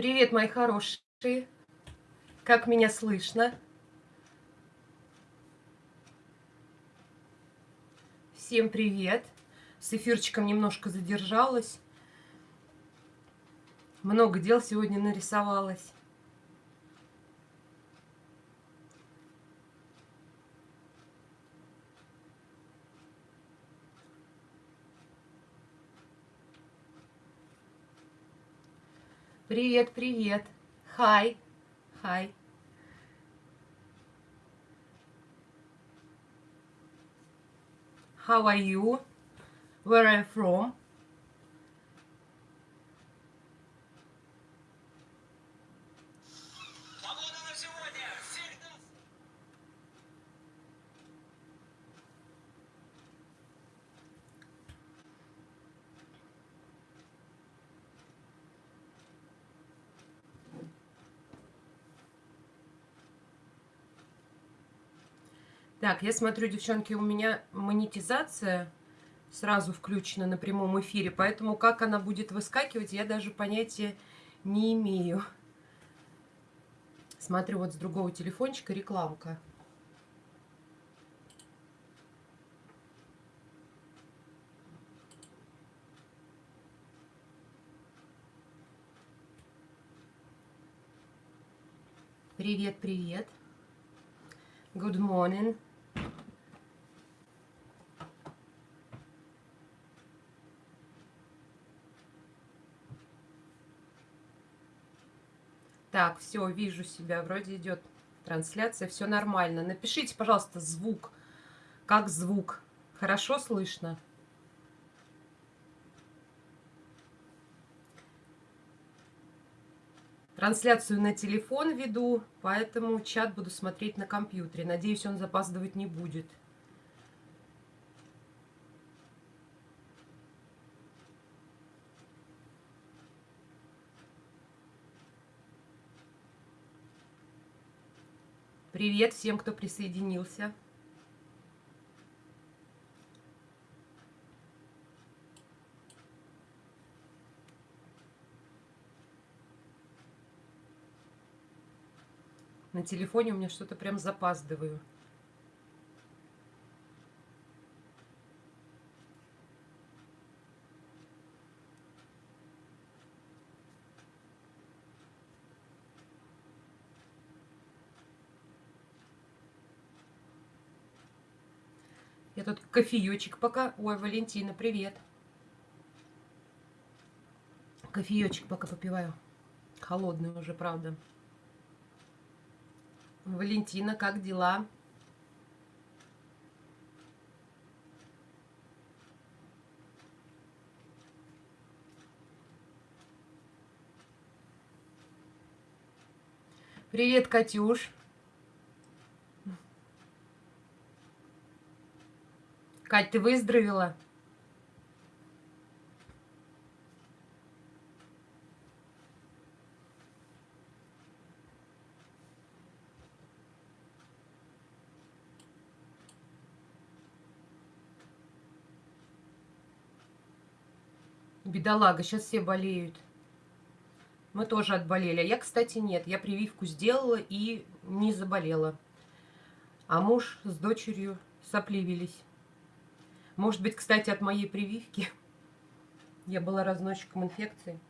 Привет, мои хорошие. Как меня слышно? Всем привет. С эфирчиком немножко задержалась. Много дел сегодня нарисовалось. Привет, привет. Hi. Hi. How are you? Where are you from? Так, я смотрю, девчонки, у меня монетизация сразу включена на прямом эфире, поэтому как она будет выскакивать, я даже понятия не имею. Смотрю вот с другого телефончика рекламка. Привет, привет. Good morning. Так, все, вижу себя, вроде идет трансляция, все нормально. Напишите, пожалуйста, звук. Как звук? Хорошо слышно? Трансляцию на телефон веду, поэтому чат буду смотреть на компьютере. Надеюсь, он запаздывать не будет. Привет всем, кто присоединился. На телефоне у меня что-то прям запаздываю. Я тут кофеечек пока... Ой, Валентина, привет. Кофеечек пока попиваю. Холодный уже, правда. Валентина, как дела? Привет, Катюш. Кать, ты выздоровела? Бедолага, сейчас все болеют. Мы тоже отболели. А я, кстати, нет. Я прививку сделала и не заболела. А муж с дочерью сопливились. Может быть, кстати, от моей прививки. Я была разносчиком инфекции.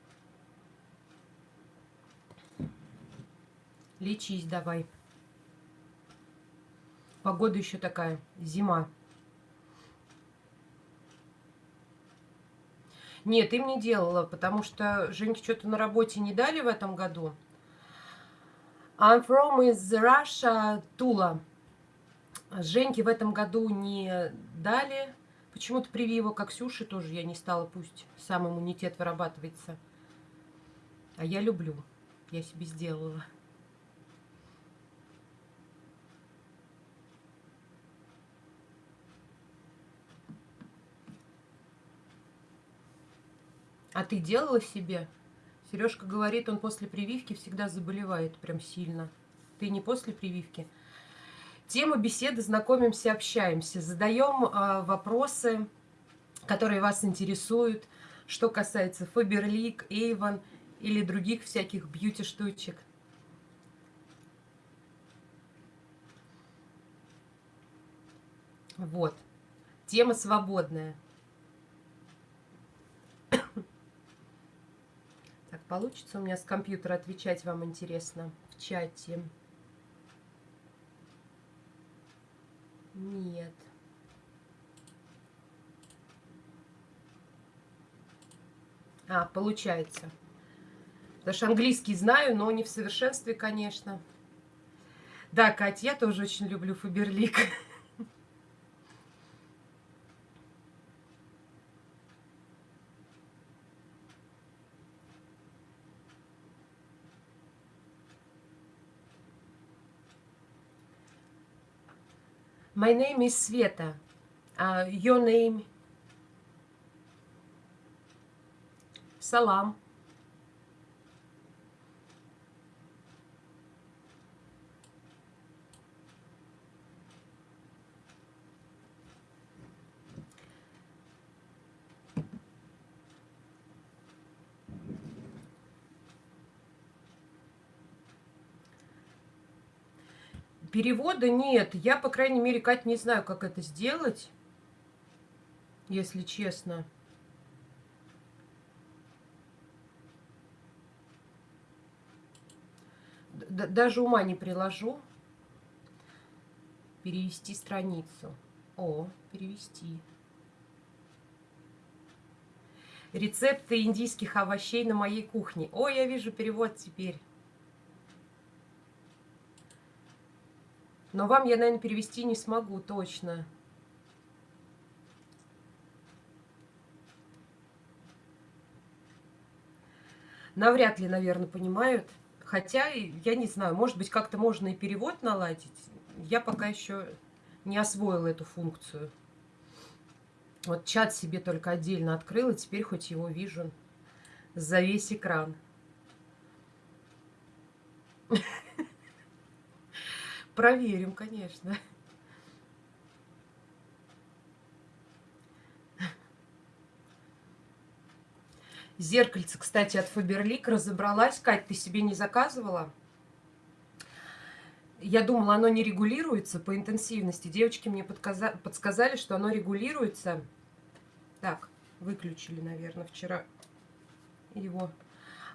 Лечись давай. Погода еще такая, зима. Нет, им не делала, потому что Женьке что-то на работе не дали в этом году. I'm from is Russia, Tula. Женьке в этом году не дали. Почему-то прививок, как Ксюши, тоже я не стала, пусть сам иммунитет вырабатывается. А я люблю. Я себе сделала. А ты делала себе? Сережка говорит, он после прививки всегда заболевает прям сильно. Ты не после прививки? Тема беседы «Знакомимся, общаемся». Задаем э, вопросы, которые вас интересуют, что касается Фаберлик, Эйвон или других всяких бьюти-штучек. Вот. Тема свободная. Получится у меня с компьютера отвечать вам интересно в чате? Нет. А, получается. Потому что английский знаю, но не в совершенстве, конечно. Да, Катя, я тоже очень люблю Фаберлик. My name is Sveta. Uh, your name? Салам. Перевода нет. Я, по крайней мере, Кать, не знаю, как это сделать, если честно. Д даже ума не приложу. Перевести страницу. О, перевести. Рецепты индийских овощей на моей кухне. О, я вижу перевод теперь. Но вам я, наверное, перевести не смогу точно. Навряд ли, наверное, понимают. Хотя, я не знаю, может быть, как-то можно и перевод наладить. Я пока еще не освоила эту функцию. Вот чат себе только отдельно открыла, теперь хоть его вижу за весь экран. Проверим, конечно. Зеркальце, кстати, от Фаберлик разобралась. Кать, ты себе не заказывала? Я думала, оно не регулируется по интенсивности. Девочки мне подсказали, что оно регулируется. Так, выключили, наверное, вчера его.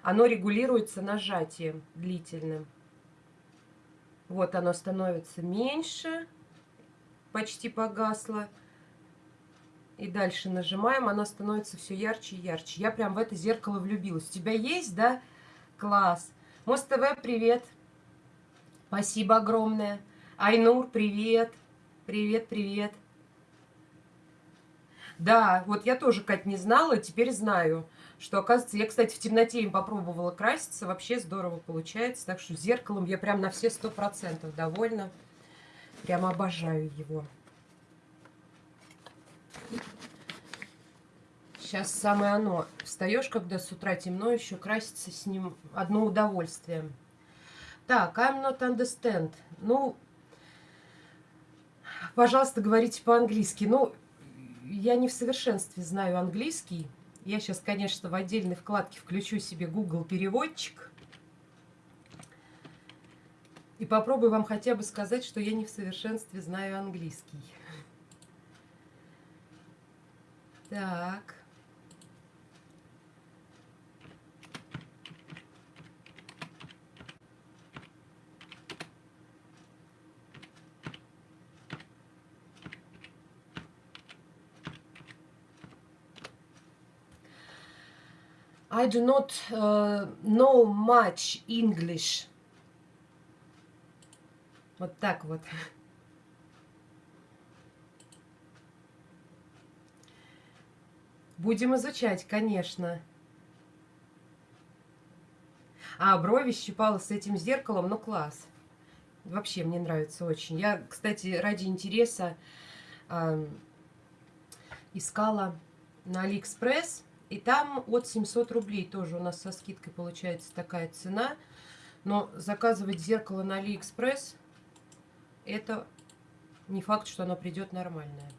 Оно регулируется нажатием длительным. Вот оно становится меньше, почти погасло. И дальше нажимаем, оно становится все ярче и ярче. Я прям в это зеркало влюбилась. У тебя есть, да? Класс. Мост ТВ, привет. Спасибо огромное. Айнур, привет. Привет, привет. Да, вот я тоже, Кать, не знала, теперь знаю что, оказывается, я, кстати, в темноте им попробовала краситься, вообще здорово получается, так что зеркалом я прям на все сто процентов довольна, прямо обожаю его. Сейчас самое оно. Встаешь, когда с утра темно, еще краситься с ним одно удовольствие. Так, I'm not understand. Ну, пожалуйста, говорите по-английски. Ну, я не в совершенстве знаю английский. Я сейчас, конечно, в отдельной вкладке включу себе Google переводчик. И попробую вам хотя бы сказать, что я не в совершенстве знаю английский. Так. I do not uh, know much English. Вот так вот. Будем изучать, конечно. А, брови щипала с этим зеркалом, ну класс. Вообще мне нравится очень. Я, кстати, ради интереса э, искала на Алиэкспресс и там от 700 рублей тоже у нас со скидкой получается такая цена. Но заказывать зеркало на Алиэкспресс, это не факт, что оно придет нормальное.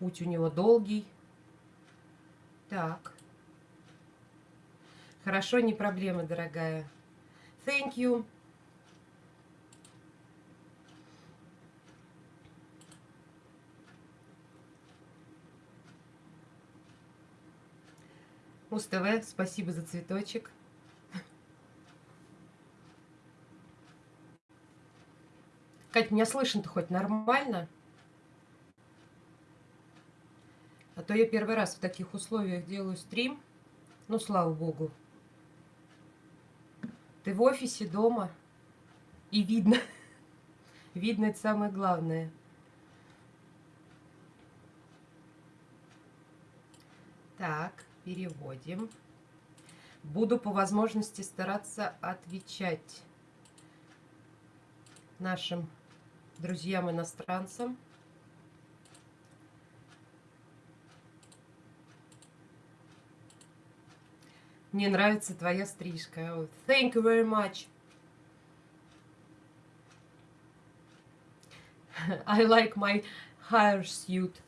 Путь у него долгий. Так. Хорошо, не проблема, дорогая. Thank you. Муз-ТВ, спасибо за цветочек. Кать, меня слышно-то хоть нормально? А то я первый раз в таких условиях делаю стрим. Ну, слава богу. Ты в офисе, дома. И видно. Видно, это самое главное. Так, переводим. Буду по возможности стараться отвечать нашим друзьям-иностранцам. Мне нравится твоя стрижка. Thank you very much. I like my hair suit.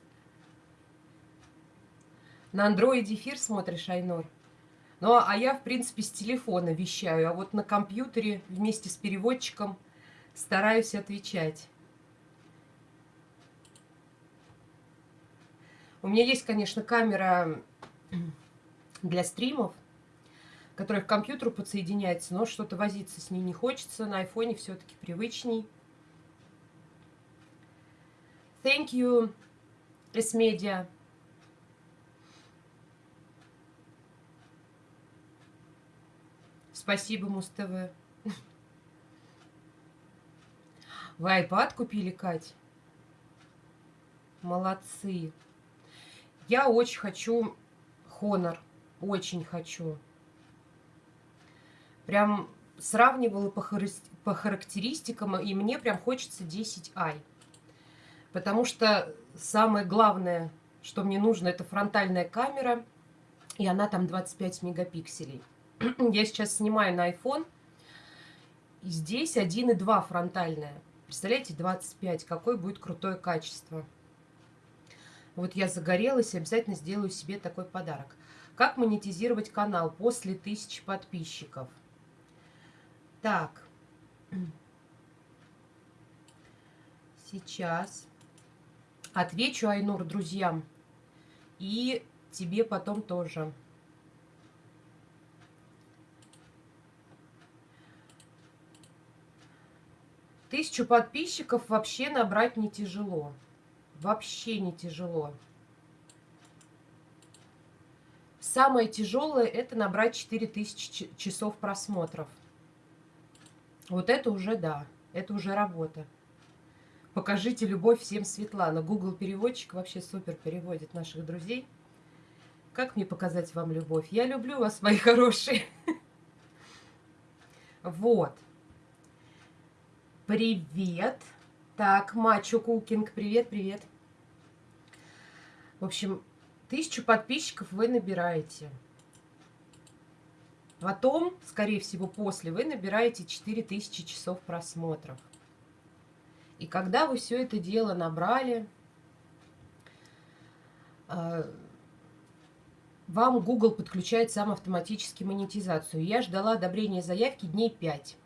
На андроиде эфир смотришь, Айнор? Ну, а я, в принципе, с телефона вещаю, а вот на компьютере вместе с переводчиком стараюсь отвечать. У меня есть, конечно, камера для стримов, которая к компьютеру подсоединяется, но что-то возиться с ней не хочется. На айфоне все-таки привычней. Thank you, S-Media. Спасибо, Муз-ТВ. Вы iPad купили, Кать? Молодцы. Я очень хочу Honor. Очень хочу. Прям сравнивала по, по характеристикам, и мне прям хочется 10i. Потому что самое главное, что мне нужно, это фронтальная камера, и она там 25 мегапикселей. Я сейчас снимаю на iPhone, и здесь 1,2 фронтальная. Представляете, 25, какое будет крутое качество. Вот я загорелась, обязательно сделаю себе такой подарок. Как монетизировать канал после тысячи подписчиков? Так. Сейчас отвечу, Айнур, друзьям. И тебе потом тоже. Тысячу подписчиков вообще набрать не тяжело. Вообще не тяжело. Самое тяжелое это набрать 4000 часов просмотров. Вот это уже да, это уже работа. Покажите любовь всем Светлана. Google переводчик вообще супер переводит наших друзей. Как мне показать вам любовь? Я люблю вас, мои хорошие. Вот. Привет. Так, Мачо Кукинг, привет, привет. В общем, тысячу подписчиков вы набираете. Потом, скорее всего, после вы набираете 4000 часов просмотров. И когда вы все это дело набрали, а, вам Google подключает сам автоматически монетизацию. Я ждала одобрения заявки дней 5.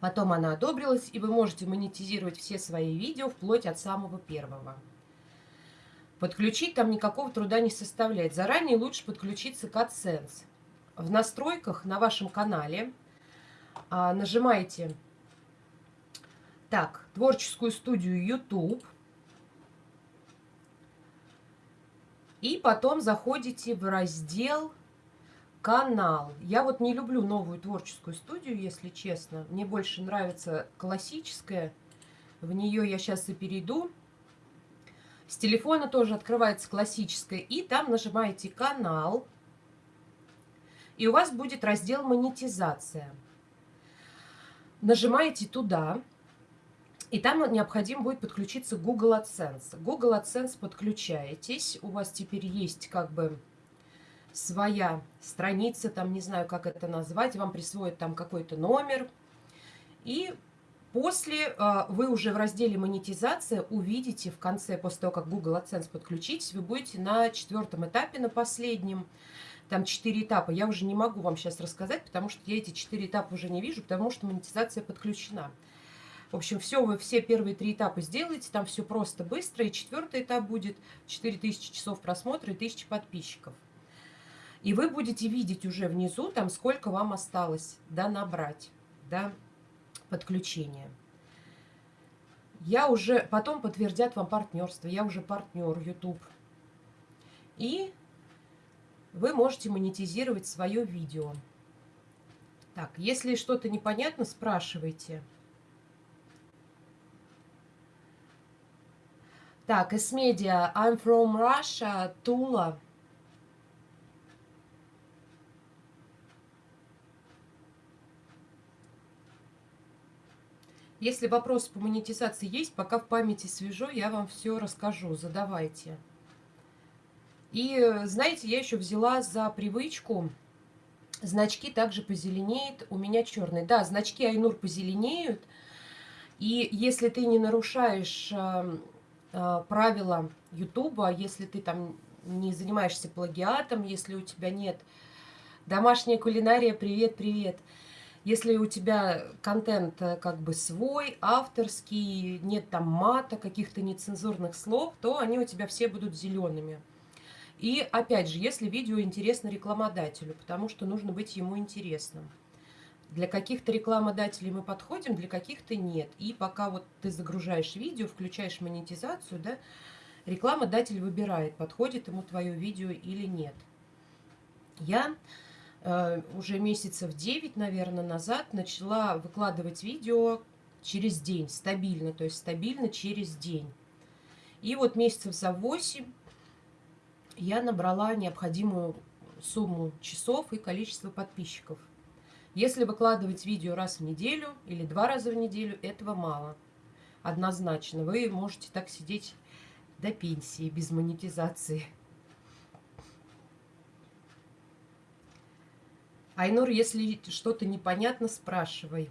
Потом она одобрилась, и вы можете монетизировать все свои видео вплоть от самого первого. Подключить там никакого труда не составляет. Заранее лучше подключиться к AdSense. В настройках на вашем канале а, нажимаете так, творческую студию YouTube. И потом заходите в раздел канал. Я вот не люблю новую творческую студию, если честно. Мне больше нравится классическая. В нее я сейчас и перейду. С телефона тоже открывается классическая. И там нажимаете канал. И у вас будет раздел монетизация. Нажимаете туда. И там необходимо будет подключиться Google AdSense. Google AdSense подключаетесь. У вас теперь есть как бы своя страница, там не знаю, как это назвать. Вам присвоят там какой-то номер. И После э, вы уже в разделе монетизация увидите в конце, после того, как Google AdSense подключитесь, вы будете на четвертом этапе, на последнем, там 4 этапа. Я уже не могу вам сейчас рассказать, потому что я эти 4 этапа уже не вижу, потому что монетизация подключена. В общем, все, вы все первые три этапа сделаете, там все просто, быстро. И четвертый этап будет 4000 часов просмотра и 1000 подписчиков. И вы будете видеть уже внизу, там, сколько вам осталось, да, набрать, да, подключение. Я уже, потом подтвердят вам партнерство, я уже партнер YouTube. И вы можете монетизировать свое видео. Так, если что-то непонятно, спрашивайте. Так, S-Media, I'm from Russia, Tula. Если вопросы по монетизации есть, пока в памяти свежо, я вам все расскажу, задавайте. И знаете, я еще взяла за привычку, значки также позеленеют, у меня черные. Да, значки Айнур позеленеют, и если ты не нарушаешь э, э, правила Ютуба, если ты там не занимаешься плагиатом, если у тебя нет домашняя кулинария, привет-привет, если у тебя контент э, как бы свой, авторский, нет там мата, каких-то нецензурных слов, то они у тебя все будут зелеными. И опять же, если видео интересно рекламодателю, потому что нужно быть ему интересным. Для каких-то рекламодателей мы подходим, для каких-то нет. И пока вот ты загружаешь видео, включаешь монетизацию, да, рекламодатель выбирает, подходит ему твое видео или нет. Я уже месяцев 9, наверное, назад начала выкладывать видео через день, стабильно, то есть стабильно через день. И вот месяцев за 8 я набрала необходимую сумму часов и количество подписчиков. Если выкладывать видео раз в неделю или два раза в неделю, этого мало. Однозначно. Вы можете так сидеть до пенсии без монетизации. Айнур, если что-то непонятно, спрашивай.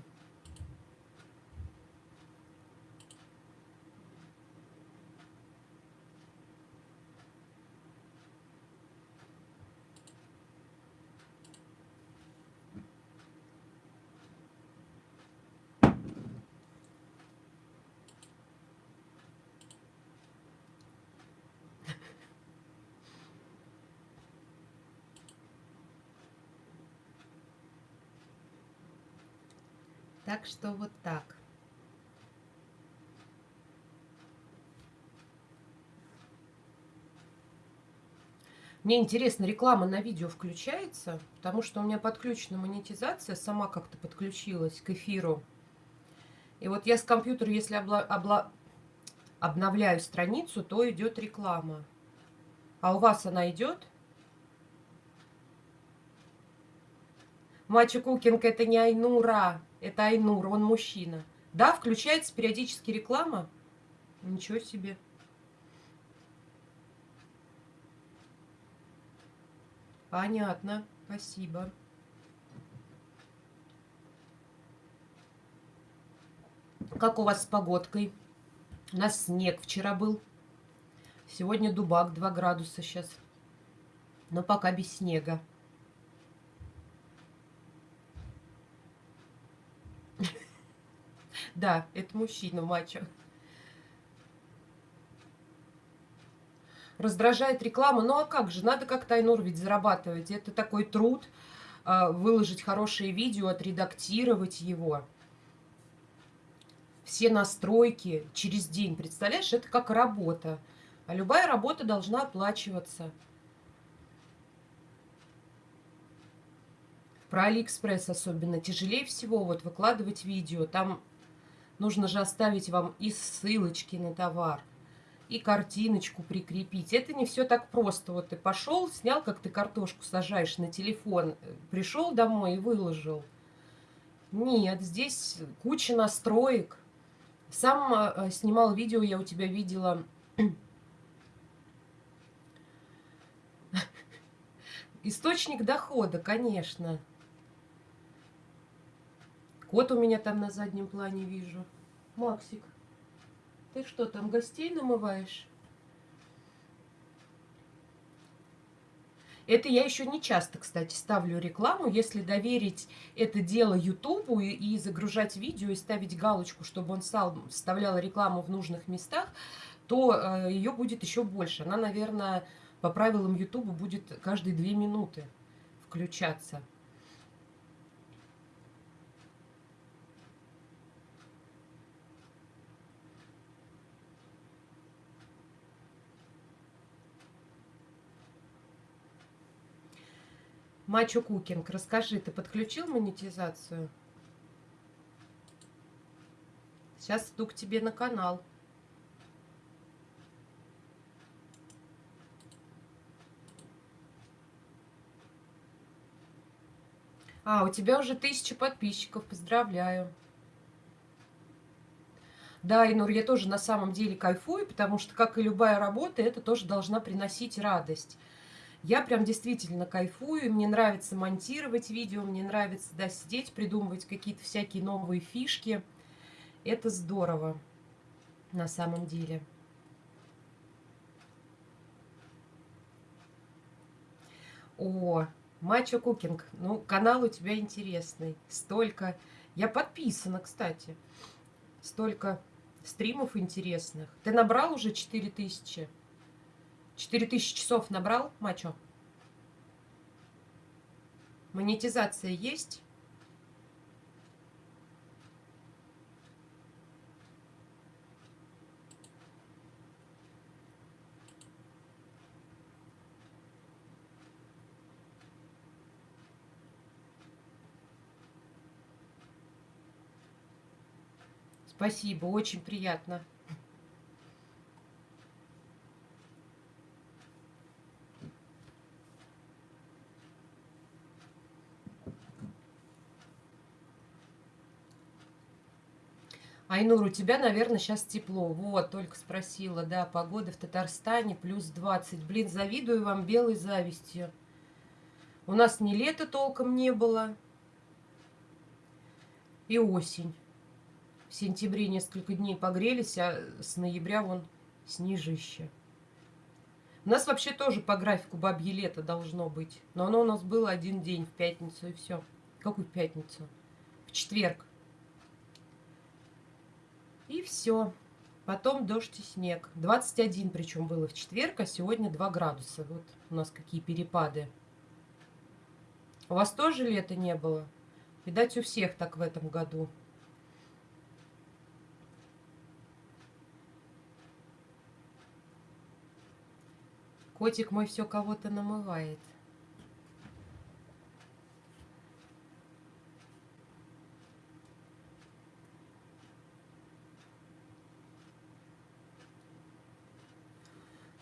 Что вот так. Мне интересно, реклама на видео включается, потому что у меня подключена монетизация, сама как-то подключилась к эфиру. И вот я с компьютера, если обла обла обновляю страницу, то идет реклама. А у вас она идет? Мачо Кукинг это не Айнура. Это Айнур, он мужчина. Да, включается периодически реклама. Ничего себе. Понятно. Спасибо. Как у вас с погодкой? У нас снег вчера был. Сегодня дубак 2 градуса сейчас. Но пока без снега. Да, это мужчина, мачо. Раздражает реклама. Ну а как же, надо как-то, Айнур, ведь зарабатывать. Это такой труд, а, выложить хорошее видео, отредактировать его. Все настройки через день. Представляешь, это как работа. А любая работа должна оплачиваться. Про Алиэкспресс особенно тяжелее всего вот выкладывать видео. Там Нужно же оставить вам и ссылочки на товар, и картиночку прикрепить. Это не все так просто. Вот ты пошел, снял, как ты картошку сажаешь на телефон, пришел домой и выложил. Нет, здесь куча настроек. Сам э, снимал видео, я у тебя видела... Источник дохода, конечно. Кот у меня там на заднем плане вижу. Максик, ты что, там гостей намываешь? Это я еще не часто, кстати, ставлю рекламу. Если доверить это дело Ютубу и, и загружать видео, и ставить галочку, чтобы он сам вставлял рекламу в нужных местах, то э, ее будет еще больше. Она, наверное, по правилам Ютуба будет каждые две минуты включаться. Мачо Кукинг, расскажи, ты подключил монетизацию? Сейчас иду к тебе на канал. А, у тебя уже тысяча подписчиков, поздравляю. Да, Инур, я тоже на самом деле кайфую, потому что, как и любая работа, это тоже должна приносить радость. Я прям действительно кайфую, мне нравится монтировать видео, мне нравится, да, сидеть, придумывать какие-то всякие новые фишки. Это здорово на самом деле. О, Мачо Кукинг. Ну, канал у тебя интересный. Столько... Я подписана, кстати. Столько стримов интересных. Ты набрал уже 4000? 4000 часов набрал, мачо? Монетизация есть? Спасибо, очень приятно. Айнур, у тебя, наверное, сейчас тепло. Вот, только спросила, да, погода в Татарстане плюс 20. Блин, завидую вам белой завистью. У нас ни лета толком не было, и осень. В сентябре несколько дней погрелись, а с ноября вон снежище. У нас вообще тоже по графику бабье лето должно быть. Но оно у нас было один день в пятницу и все. Какую пятницу? В четверг. И все. Потом дождь и снег. 21 причем было в четверг, а сегодня 2 градуса. Вот у нас какие перепады. У вас тоже лета не было? Видать, у всех так в этом году. Котик мой все кого-то намывает.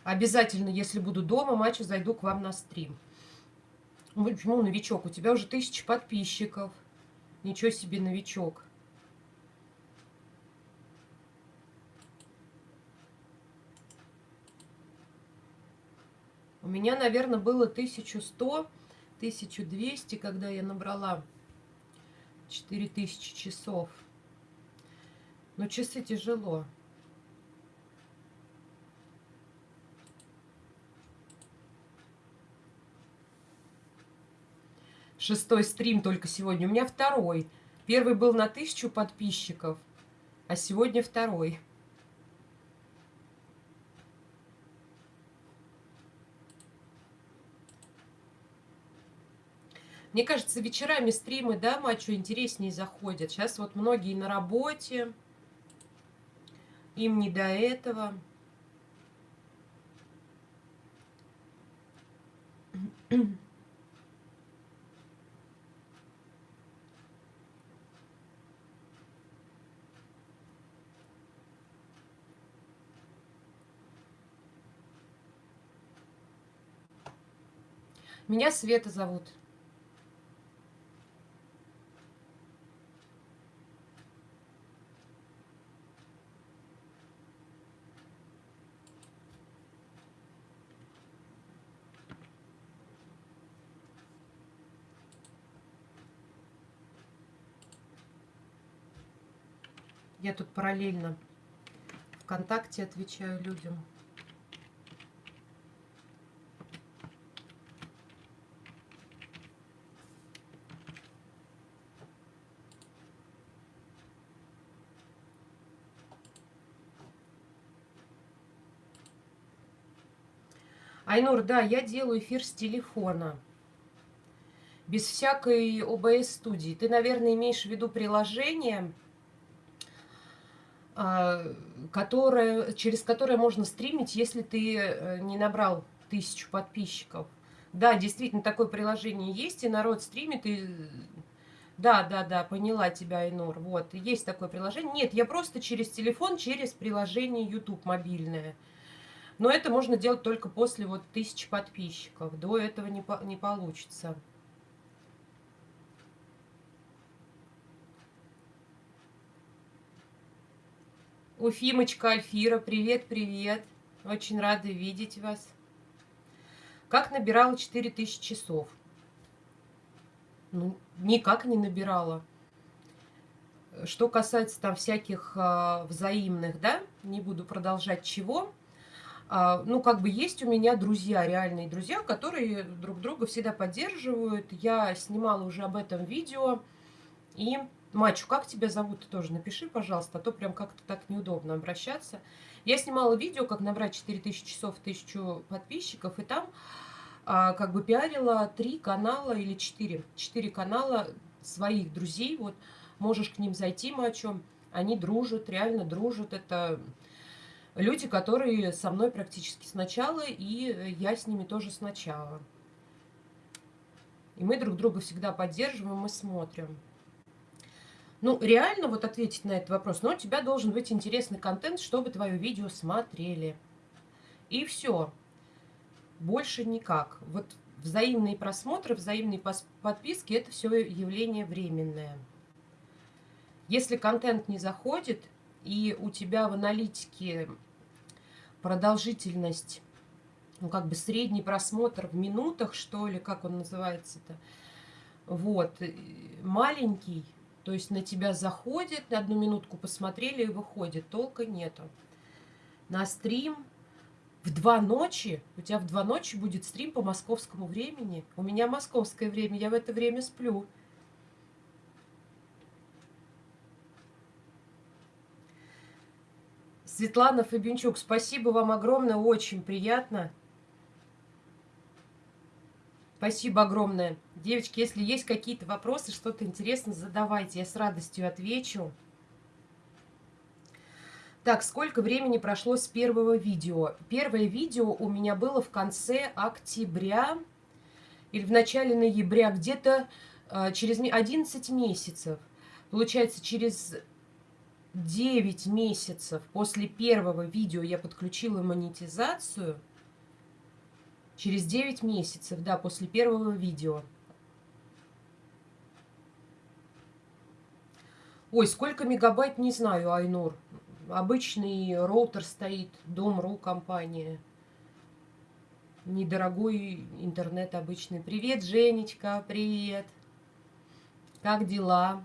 Обязательно, если буду дома, матча, зайду к вам на стрим. Ну, почему новичок? У тебя уже тысяча подписчиков. Ничего себе новичок. У меня, наверное, было 1100, 1200, когда я набрала 4000 часов. Но часы тяжело. Шестой стрим только сегодня. У меня второй. Первый был на тысячу подписчиков, а сегодня второй. Мне кажется, вечерами стримы, да, мачо интереснее заходят. Сейчас вот многие на работе, им не до этого. Меня Света зовут. Я тут параллельно ВКонтакте отвечаю людям. Айнур, да, я делаю эфир с телефона. Без всякой ОБС студии. Ты, наверное, имеешь в виду приложение, а, которое, через которое можно стримить, если ты э, не набрал тысячу подписчиков. Да, действительно, такое приложение есть, и народ стримит, и... Да, да, да, поняла тебя, Айнур. Вот, есть такое приложение. Нет, я просто через телефон, через приложение YouTube мобильное. Но это можно делать только после вот тысячи подписчиков. До этого не, по не получится. Уфимочка Альфира, привет-привет. Очень рада видеть вас. Как набирала 4000 часов? Ну, никак не набирала. Что касается там всяких э, взаимных, да, не буду продолжать чего. Э, ну, как бы есть у меня друзья, реальные друзья, которые друг друга всегда поддерживают. Я снимала уже об этом видео. И Мачу, как тебя зовут, ты тоже напиши, пожалуйста, а то прям как-то так неудобно обращаться. Я снимала видео, как набрать 4000 часов, 1000 подписчиков, и там а, как бы пиарила три канала или четыре, четыре канала своих друзей, вот, можешь к ним зайти, Мачу, они дружат, реально дружат, это люди, которые со мной практически сначала, и я с ними тоже сначала. И мы друг друга всегда поддерживаем и смотрим. Ну, реально вот ответить на этот вопрос. Но у тебя должен быть интересный контент, чтобы твое видео смотрели. И все. Больше никак. Вот взаимные просмотры, взаимные подписки – это все явление временное. Если контент не заходит, и у тебя в аналитике продолжительность, ну, как бы средний просмотр в минутах, что ли, как он называется-то, вот, маленький, то есть на тебя заходит, на одну минутку посмотрели и выходит. Толка нету. На стрим в два ночи, у тебя в два ночи будет стрим по московскому времени. У меня московское время, я в это время сплю. Светлана Фабинчук, спасибо вам огромное, очень приятно. Спасибо огромное. Девочки, если есть какие-то вопросы, что-то интересное, задавайте. Я с радостью отвечу. Так, сколько времени прошло с первого видео? Первое видео у меня было в конце октября или в начале ноября, где-то э, через 11 месяцев. Получается, через 9 месяцев после первого видео я подключила монетизацию – Через 9 месяцев, да, после первого видео. Ой, сколько мегабайт, не знаю, Айнур. Обычный роутер стоит, Дом.ру компания. Недорогой интернет обычный. Привет, Женечка, привет. Как дела?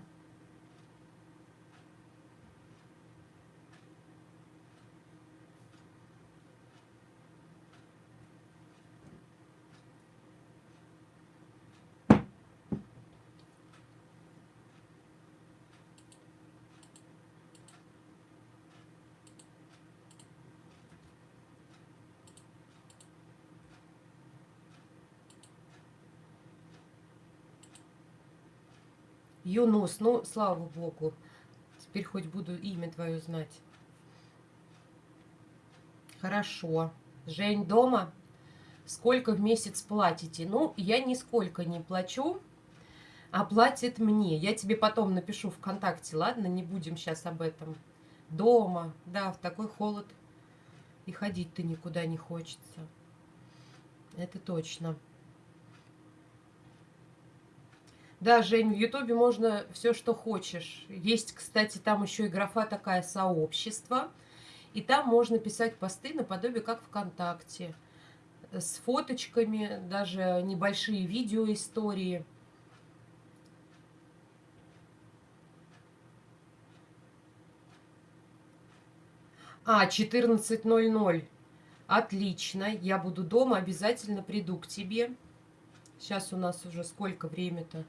Юнус, ну, слава богу. Теперь хоть буду имя твое знать. Хорошо. Жень дома? Сколько в месяц платите? Ну, я нисколько не плачу, а платит мне. Я тебе потом напишу ВКонтакте, ладно? Не будем сейчас об этом. Дома, да, в такой холод. И ходить-то никуда не хочется. Это точно. Да, Жень, в Ютубе можно все, что хочешь. Есть, кстати, там еще и графа такая «Сообщество». И там можно писать посты наподобие как ВКонтакте. С фоточками, даже небольшие видеоистории. А, 14.00. Отлично. Я буду дома, обязательно приду к тебе. Сейчас у нас уже сколько время-то?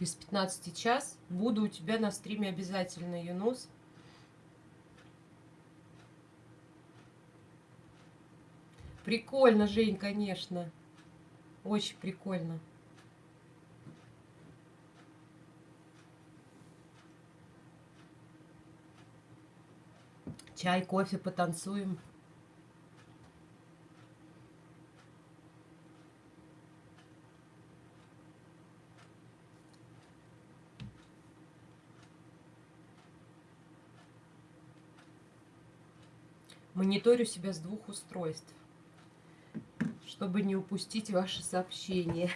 Без 15 час. Буду у тебя на стриме обязательно, Юнус. Прикольно, Жень, конечно. Очень прикольно. Чай, кофе, потанцуем. Мониторю себя с двух устройств, чтобы не упустить ваши сообщения.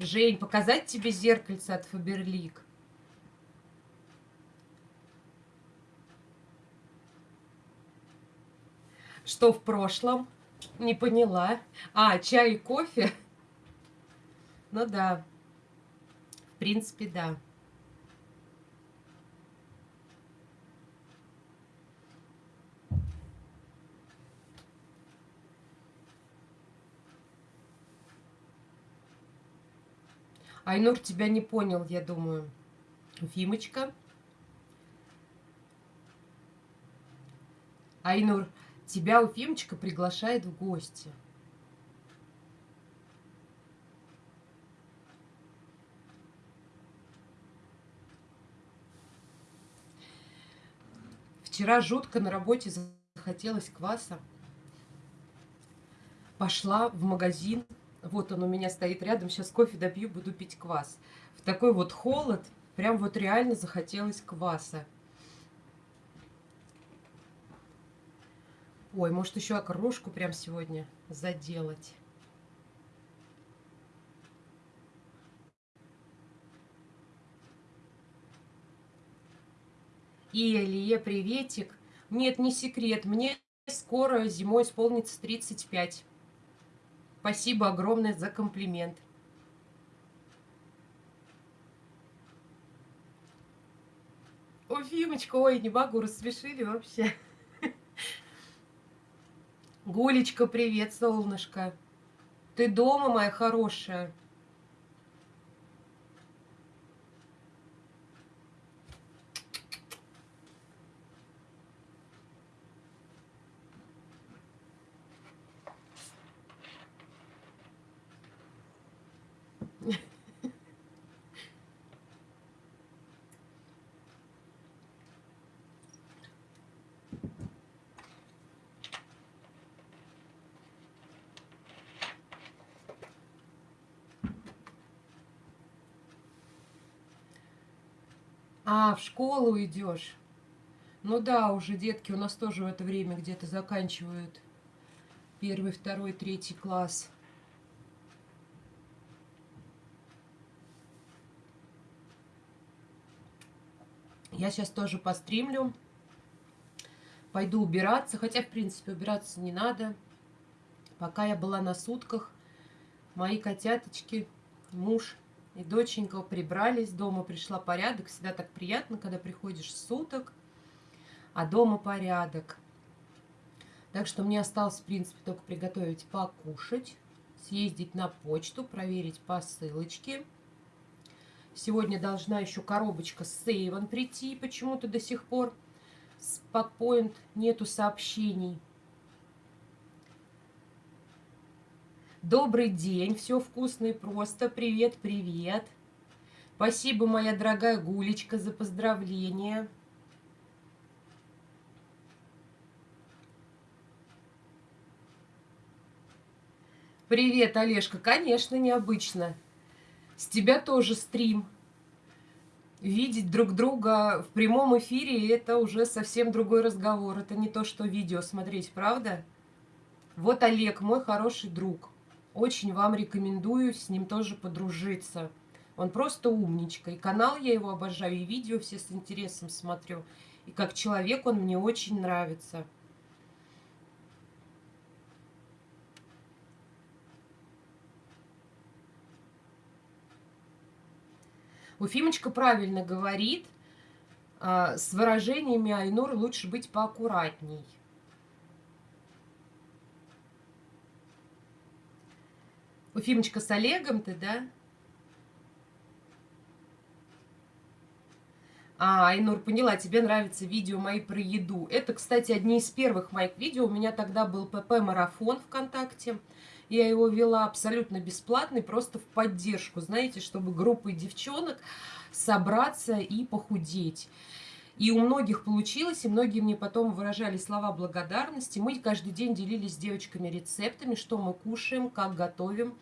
Жень, показать тебе зеркальце от Фаберлик? Что в прошлом? Не поняла. А, чай и кофе? Ну да. В принципе, да. Айнур тебя не понял, я думаю. Фимочка. Айнур, тебя Уфимочка приглашает в гости. Вчера жутко на работе захотелось кваса. Пошла в магазин. Вот он у меня стоит рядом. Сейчас кофе допью, буду пить квас. В такой вот холод прям вот реально захотелось кваса. Ой, может еще окрошку прям сегодня заделать. И Илье, приветик. Нет, не секрет, мне скоро зимой исполнится 35. Спасибо огромное за комплимент. О, Фимочка, ой, не могу, рассмешили вообще. Гулечка, привет, солнышко. Ты дома, моя хорошая? А, в школу идешь. Ну да, уже детки у нас тоже в это время где-то заканчивают первый, второй, третий класс. Я сейчас тоже постримлю. Пойду убираться, хотя, в принципе, убираться не надо. Пока я была на сутках, мои котяточки, муж и доченька прибрались, дома пришла порядок. Всегда так приятно, когда приходишь суток, а дома порядок. Так что мне осталось, в принципе, только приготовить покушать, съездить на почту, проверить посылочки. Сегодня должна еще коробочка с сейвом прийти, почему-то до сих пор с Packpoint нету сообщений. Добрый день, все вкусно и просто. Привет, привет. Спасибо, моя дорогая Гулечка, за поздравления. Привет, Олежка. Конечно, необычно. С тебя тоже стрим. Видеть друг друга в прямом эфире – это уже совсем другой разговор. Это не то, что видео смотреть, правда? Вот Олег, мой хороший друг. Очень вам рекомендую с ним тоже подружиться. Он просто умничка. И канал я его обожаю, и видео все с интересом смотрю. И как человек он мне очень нравится. Уфимочка правильно говорит, а, с выражениями Айнур лучше быть поаккуратней. Уфимочка с Олегом ты, да? А, Айнур, поняла, тебе нравятся видео мои про еду. Это, кстати, одни из первых моих видео. У меня тогда был ПП-марафон ВКонтакте. Я его вела абсолютно бесплатный, просто в поддержку, знаете, чтобы группой девчонок собраться и похудеть. И у многих получилось, и многие мне потом выражали слова благодарности. Мы каждый день делились с девочками рецептами, что мы кушаем, как готовим.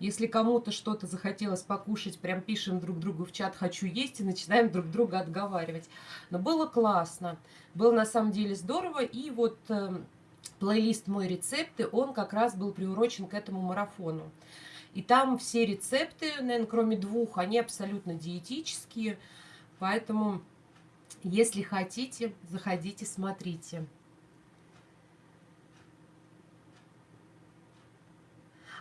Если кому-то что-то захотелось покушать, прям пишем друг другу в чат «хочу есть» и начинаем друг друга отговаривать. Но было классно, было на самом деле здорово. И вот э, плейлист «Мой рецепты», он как раз был приурочен к этому марафону. И там все рецепты, наверное, кроме двух, они абсолютно диетические. Поэтому, если хотите, заходите, смотрите.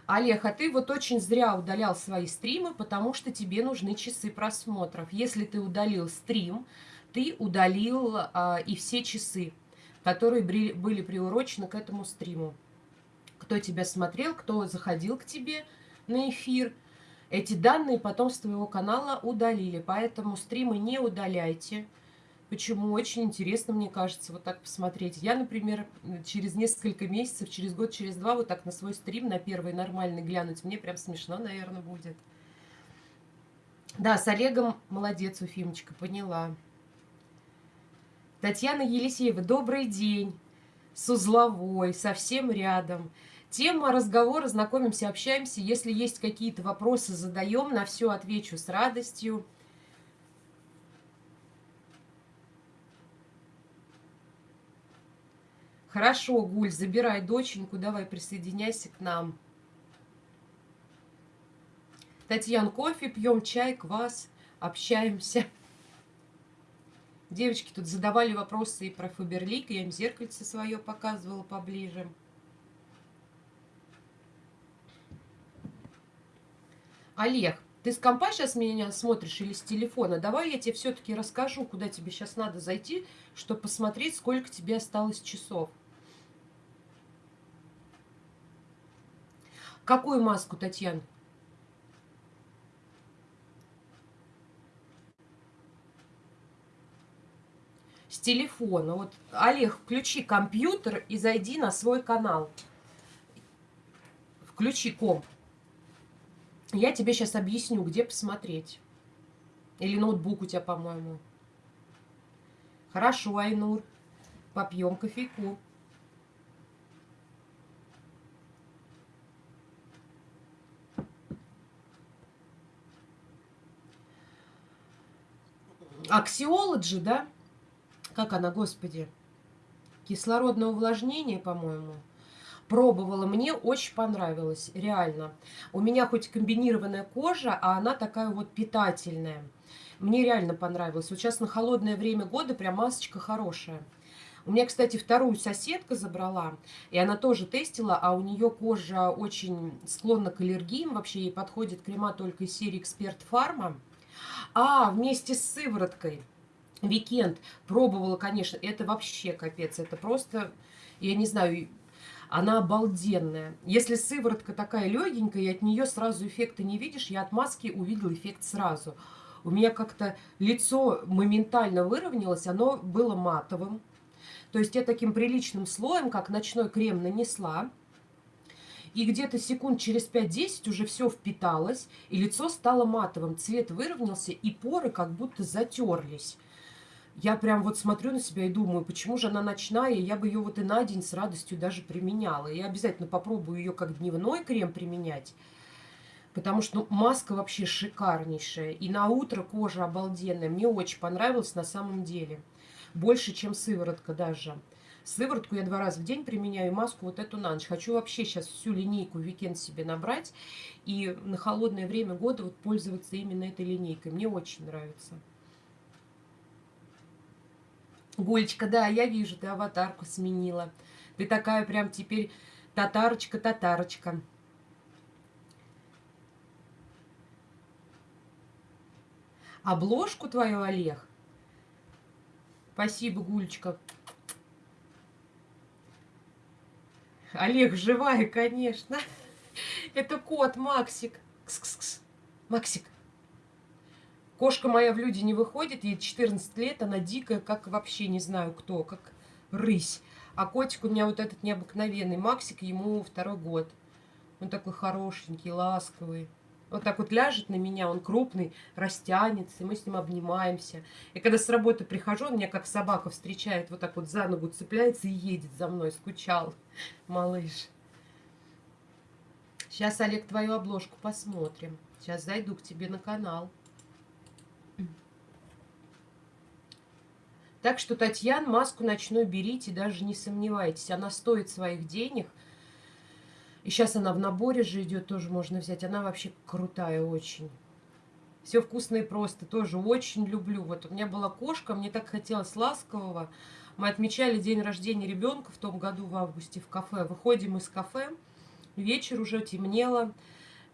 Олег, а ты вот очень зря удалял свои стримы, потому что тебе нужны часы просмотров. Если ты удалил стрим, ты удалил а, и все часы, которые были приурочены к этому стриму. Кто тебя смотрел, кто заходил к тебе на эфир. Эти данные потом с твоего канала удалили, поэтому стримы не удаляйте. Почему? Очень интересно, мне кажется, вот так посмотреть. Я, например, через несколько месяцев, через год, через два, вот так на свой стрим, на первый нормальный глянуть, мне прям смешно, наверное, будет. Да, с Олегом молодец, Уфимочка, поняла. Татьяна Елисеева, добрый день. С узловой, совсем рядом. Тема разговора, знакомимся, общаемся. Если есть какие-то вопросы, задаем, на все отвечу с радостью. Хорошо, Гуль, забирай доченьку, давай присоединяйся к нам. Татьян, кофе пьем, чай, квас, общаемся. Девочки тут задавали вопросы и про Фаберлик, я им зеркальце свое показывала поближе. Олег, ты с компа сейчас меня смотришь или с телефона? Давай я тебе все-таки расскажу, куда тебе сейчас надо зайти, чтобы посмотреть, сколько тебе осталось часов. Какую маску, Татьяна? С телефона. Вот, Олег, включи компьютер и зайди на свой канал. Включи комп. Я тебе сейчас объясню, где посмотреть. Или ноутбук у тебя, по-моему. Хорошо, Айнур. Попьем кофейку. Аксиологи, да? Как она, господи? Кислородное увлажнение, по-моему. Пробовала, мне очень понравилось, реально. У меня хоть комбинированная кожа, а она такая вот питательная. Мне реально понравилось. Вот сейчас на холодное время года прям масочка хорошая. У меня, кстати, вторую соседка забрала, и она тоже тестила, а у нее кожа очень склонна к аллергиям. Вообще ей подходит крема только из серии Эксперт Фарма. А, вместе с сывороткой. Викенд пробовала, конечно, это вообще капец. Это просто, я не знаю, она обалденная. Если сыворотка такая легенькая, и от нее сразу эффекта не видишь, я от маски увидела эффект сразу. У меня как-то лицо моментально выровнялось, оно было матовым. То есть я таким приличным слоем, как ночной крем, нанесла и где-то секунд через 5-10 уже все впиталось, и лицо стало матовым, цвет выровнялся, и поры как будто затерлись. Я прям вот смотрю на себя и думаю, почему же она ночная, я бы ее вот и на день с радостью даже применяла. Я обязательно попробую ее как дневной крем применять, потому что ну, маска вообще шикарнейшая. И на утро кожа обалденная, мне очень понравилось на самом деле. Больше, чем сыворотка даже. Сыворотку я два раза в день применяю, маску вот эту на ночь. Хочу вообще сейчас всю линейку Weekend себе набрать и на холодное время года вот пользоваться именно этой линейкой. Мне очень нравится. Гулечка, да, я вижу, ты аватарку сменила. Ты такая прям теперь татарочка-татарочка. Обложку твою, Олег. Спасибо, Гулечка. Олег, живая, конечно. Это кот Максик. Кс -кс -кс. Максик. Кошка моя в люди не выходит, ей 14 лет, она дикая, как вообще не знаю кто, как рысь. А котик у меня вот этот необыкновенный, Максик, ему второй год. Он такой хорошенький, ласковый. Вот так вот ляжет на меня, он крупный, растянется, мы с ним обнимаемся. И когда с работы прихожу, он меня как собака встречает, вот так вот за ногу цепляется и едет за мной, скучал, малыш. Сейчас, Олег, твою обложку посмотрим. Сейчас зайду к тебе на канал. Так что, Татьяна, маску ночную берите, даже не сомневайтесь. Она стоит своих денег – и сейчас она в наборе же идет, тоже можно взять. Она вообще крутая очень. Все вкусное и просто, тоже очень люблю. Вот у меня была кошка, мне так хотелось ласкового. Мы отмечали день рождения ребенка в том году в августе в кафе. Выходим из кафе, вечер уже темнело.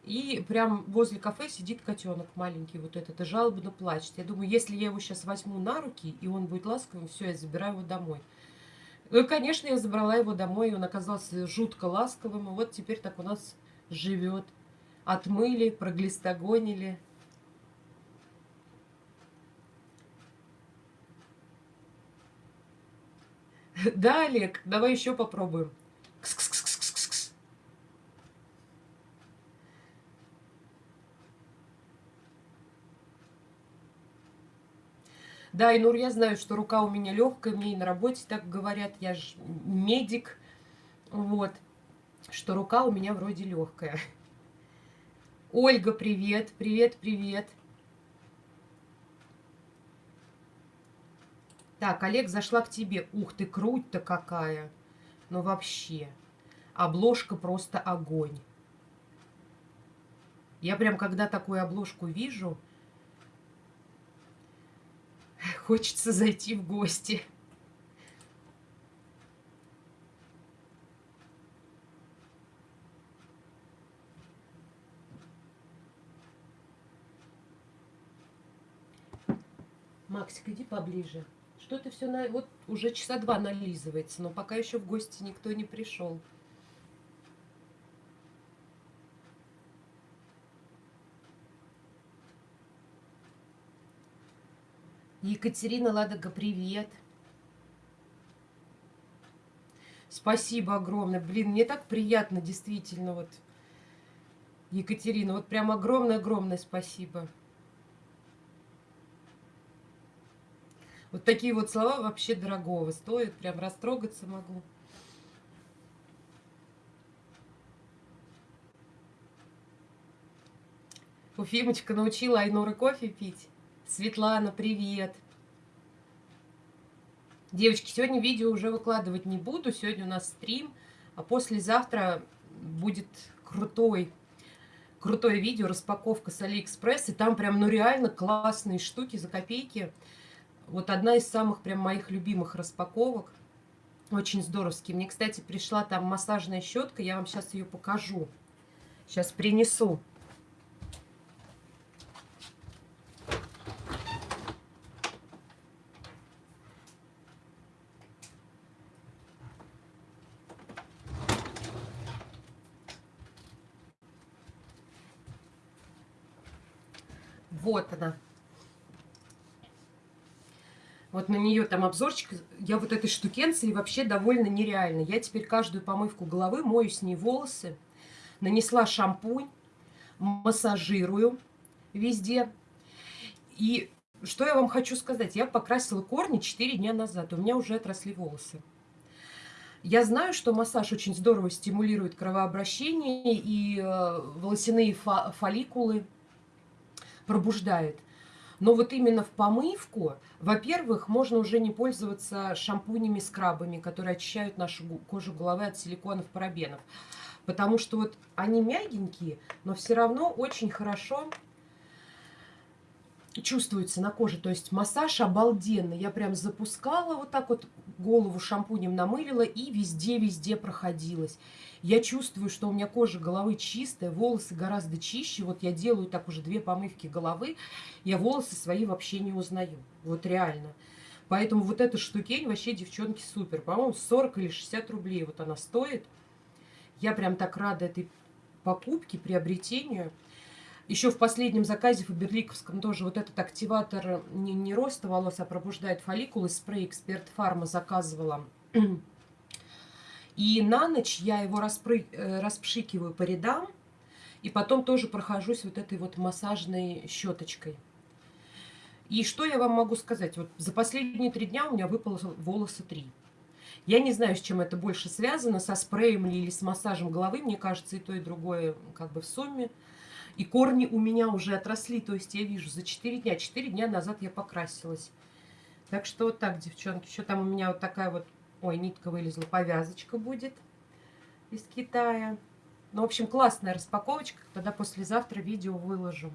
И прям возле кафе сидит котенок маленький, вот этот, и жалобно плачет. Я думаю, если я его сейчас возьму на руки, и он будет ласковым, все, я забираю его домой. Ну конечно, я забрала его домой, и он оказался жутко ласковым. И вот теперь так у нас живет. Отмыли, проглистогонили. Да, Олег, давай еще попробуем. Кс -кс -кс. Да, и Нур, я знаю, что рука у меня легкая, мне и на работе так говорят, я же медик, вот, что рука у меня вроде легкая. Ольга, привет, привет, привет. Так, Олег, зашла к тебе. Ух ты, круть-то какая. Ну вообще. Обложка просто огонь. Я прям, когда такую обложку вижу, Хочется зайти в гости. Максик, иди поближе. Что ты все на... Вот уже часа два нализывается, но пока еще в гости никто не пришел. Екатерина Ладога, привет. Спасибо огромное. Блин, мне так приятно, действительно, вот. Екатерина, вот прям огромное-огромное спасибо. Вот такие вот слова вообще дорогого стоят. Прям растрогаться могу. Уфимочка научила Айнуры кофе пить. Светлана, привет. Девочки, сегодня видео уже выкладывать не буду. Сегодня у нас стрим, а послезавтра будет крутой, крутое видео, распаковка с Алиэкспресс. И там прям, ну реально классные штуки за копейки. Вот одна из самых прям моих любимых распаковок. Очень здоровский. Мне, кстати, пришла там массажная щетка. Я вам сейчас ее покажу. Сейчас принесу. Вот она. Вот на нее там обзорчик. Я вот этой штукенцией вообще довольно нереально. Я теперь каждую помывку головы мою с ней волосы. Нанесла шампунь, массажирую везде. И что я вам хочу сказать? Я покрасила корни 4 дня назад. У меня уже отросли волосы. Я знаю, что массаж очень здорово стимулирует кровообращение и э, волосяные фолликулы пробуждает. Но вот именно в помывку, во-первых, можно уже не пользоваться шампунями, скрабами, которые очищают нашу кожу головы от силиконов, парабенов. Потому что вот они мягенькие, но все равно очень хорошо чувствуется на коже. То есть массаж обалденный. Я прям запускала вот так вот, голову шампунем намылила и везде-везде проходилась. Я чувствую, что у меня кожа головы чистая, волосы гораздо чище. Вот я делаю так уже две помывки головы, я волосы свои вообще не узнаю. Вот реально. Поэтому вот эта штукень вообще, девчонки, супер. По-моему, 40 или 60 рублей вот она стоит. Я прям так рада этой покупке, приобретению. Еще в последнем заказе Фаберликовском тоже вот этот активатор не, не роста волос, а пробуждает фолликулы. Спрей Эксперт Фарма заказывала. И на ночь я его распры... Э, распшикиваю по рядам. И потом тоже прохожусь вот этой вот массажной щеточкой. И что я вам могу сказать? Вот за последние три дня у меня выпало волосы три. Я не знаю, с чем это больше связано, со спреем ли или с массажем головы. Мне кажется, и то, и другое как бы в сумме. И корни у меня уже отросли, то есть я вижу за 4 дня. 4 дня назад я покрасилась. Так что вот так, девчонки. Еще там у меня вот такая вот, ой, нитка вылезла, повязочка будет из Китая. Ну, в общем, классная распаковочка. Тогда послезавтра видео выложу.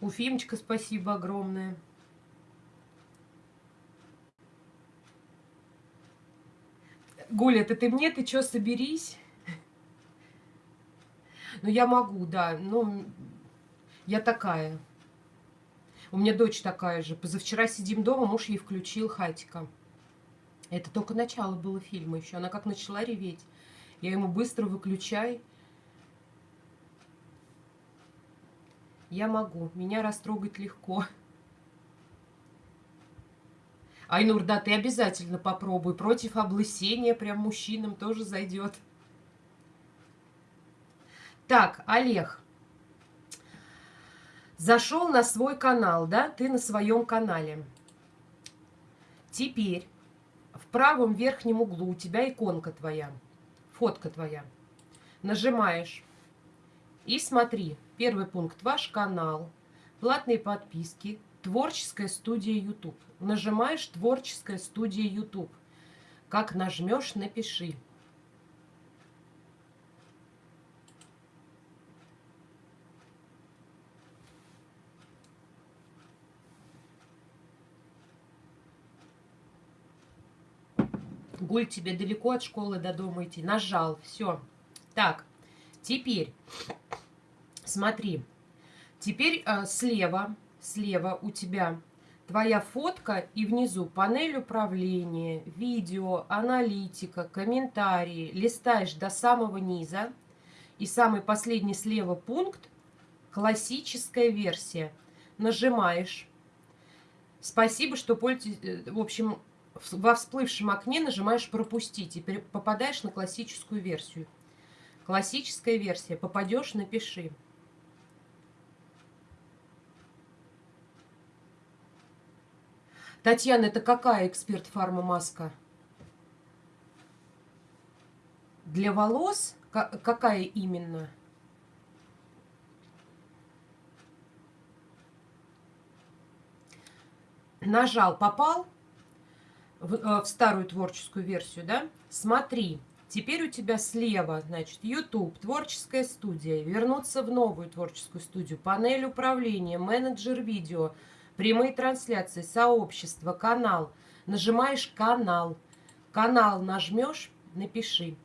Уфимочка, спасибо огромное. Гуля, это ты мне, ты что, соберись? Ну, я могу, да. Ну, я такая. У меня дочь такая же. Позавчера сидим дома, муж ей включил хатика. Это только начало было фильма еще. Она как начала реветь. Я ему быстро выключай. Я могу. Меня растрогать легко. Айнур, да, ты обязательно попробуй. Против облысения прям мужчинам тоже зайдет. Так, Олег. Зашел на свой канал, да? Ты на своем канале. Теперь в правом верхнем углу у тебя иконка твоя, фотка твоя. Нажимаешь и смотри. Первый пункт. Ваш канал. Платные подписки. Творческая студия YouTube. Нажимаешь Творческая студия YouTube. Как нажмешь, напиши. Гуль, тебе далеко от школы до дома идти. Нажал, все. Так, теперь, смотри. Теперь э, слева, слева у тебя твоя фотка и внизу панель управления, видео, аналитика, комментарии. Листаешь до самого низа. И самый последний слева пункт – классическая версия. Нажимаешь. Спасибо, что пользуетесь. Э, в общем, во всплывшем окне нажимаешь «Пропустить» и попадаешь на классическую версию. Классическая версия. Попадешь, напиши. Татьяна, это какая эксперт фарма маска? Для волос? Какая именно? Нажал, попал в, э, в старую творческую версию, да? Смотри, теперь у тебя слева, значит, YouTube, творческая студия, вернуться в новую творческую студию, панель управления, менеджер видео – прямые трансляции, сообщество, канал. Нажимаешь канал. Канал нажмешь, напиши.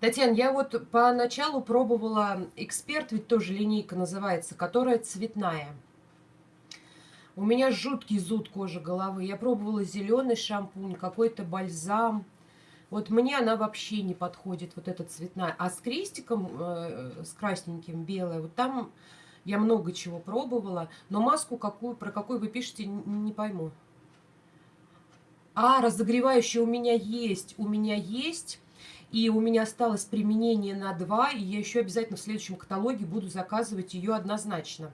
Татьяна, я вот поначалу пробовала эксперт, ведь тоже линейка называется, которая цветная. У меня жуткий зуд кожи головы. Я пробовала зеленый шампунь, какой-то бальзам. Вот мне она вообще не подходит, вот эта цветная. А с крестиком, э, с красненьким, белая, вот там я много чего пробовала, но маску какую, про какую вы пишете, не пойму. А, разогревающая у меня есть, у меня есть. И у меня осталось применение на 2, и я еще обязательно в следующем каталоге буду заказывать ее однозначно.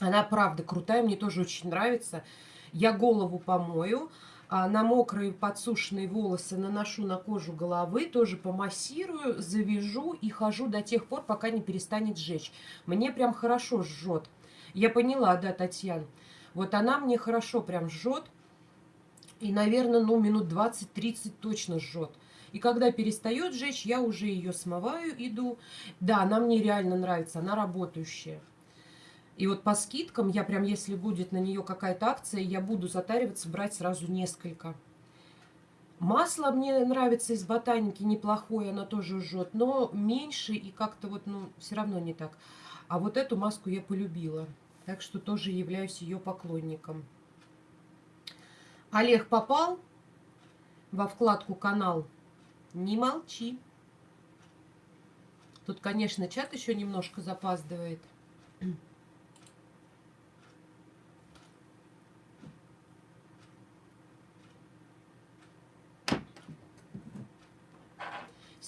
Она правда крутая, мне тоже очень нравится. Я голову помою, на мокрые подсушенные волосы наношу на кожу головы, тоже помассирую, завяжу и хожу до тех пор, пока не перестанет жечь. Мне прям хорошо жжет. Я поняла, да, Татьяна. Вот она мне хорошо прям жжет. И, наверное, ну, минут 20-30 точно жжет. И когда перестает жечь, я уже ее смываю, иду. Да, она мне реально нравится, она работающая. И вот по скидкам я прям, если будет на нее какая-то акция, я буду затариваться, брать сразу несколько. Масло мне нравится из ботаники, неплохое, оно тоже жжет, но меньше и как-то вот, ну, все равно не так. А вот эту маску я полюбила, так что тоже являюсь ее поклонником. Олег попал во вкладку «Канал»? Не молчи. Тут, конечно, чат еще немножко запаздывает.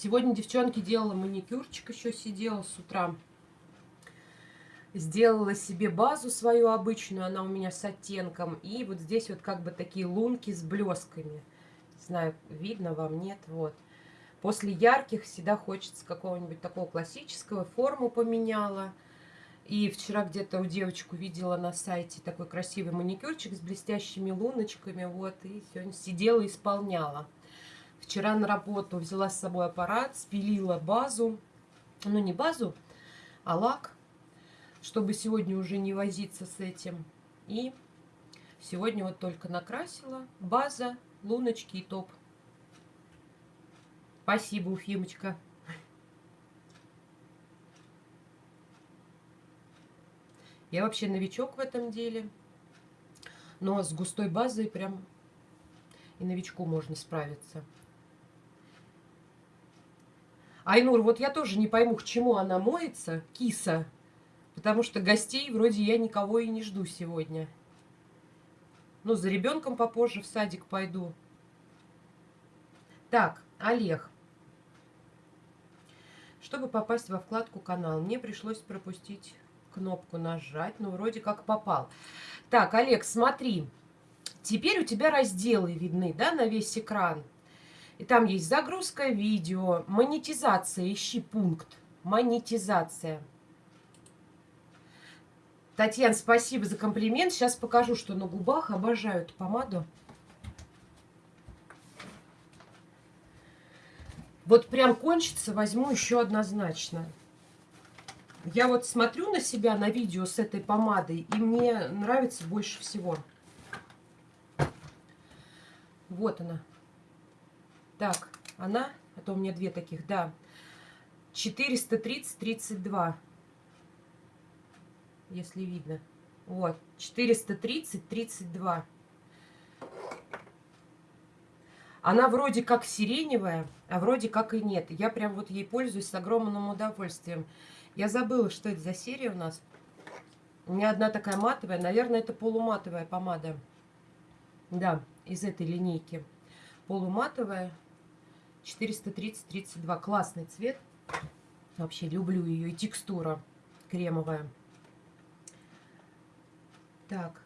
Сегодня девчонки делала маникюрчик, еще сидела с утра. Сделала себе базу свою обычную, она у меня с оттенком. И вот здесь вот как бы такие лунки с блесками. Не знаю, видно вам, нет, вот. После ярких всегда хочется какого-нибудь такого классического, форму поменяла. И вчера где-то у девочку видела на сайте такой красивый маникюрчик с блестящими луночками, вот, и сегодня сидела исполняла. Вчера на работу взяла с собой аппарат, спилила базу, ну не базу, а лак, чтобы сегодня уже не возиться с этим. И сегодня вот только накрасила база, луночки и топ. Спасибо, Уфимочка. Я вообще новичок в этом деле. Но с густой базой прям и новичку можно справиться. Айнур, вот я тоже не пойму, к чему она моется, киса. Потому что гостей вроде я никого и не жду сегодня. Ну, за ребенком попозже в садик пойду. Так, Олег. Чтобы попасть во вкладку «Канал», мне пришлось пропустить кнопку нажать, но вроде как попал. Так, Олег, смотри. Теперь у тебя разделы видны, да, на весь экран. И там есть загрузка видео, монетизация, ищи пункт. Монетизация. Татьяна, спасибо за комплимент. Сейчас покажу, что на губах. Обожаю эту помаду. Вот прям кончится, возьму еще однозначно. Я вот смотрю на себя на видео с этой помадой, и мне нравится больше всего. Вот она. Так, она, а то у меня две таких, да. 430-32. Если видно. Вот, 430-32. Она вроде как сиреневая, а вроде как и нет. Я прям вот ей пользуюсь с огромным удовольствием. Я забыла, что это за серия у нас. У меня одна такая матовая. Наверное, это полуматовая помада. Да, из этой линейки. Полуматовая. 430-32. Классный цвет. Вообще люблю ее. И текстура кремовая. Так.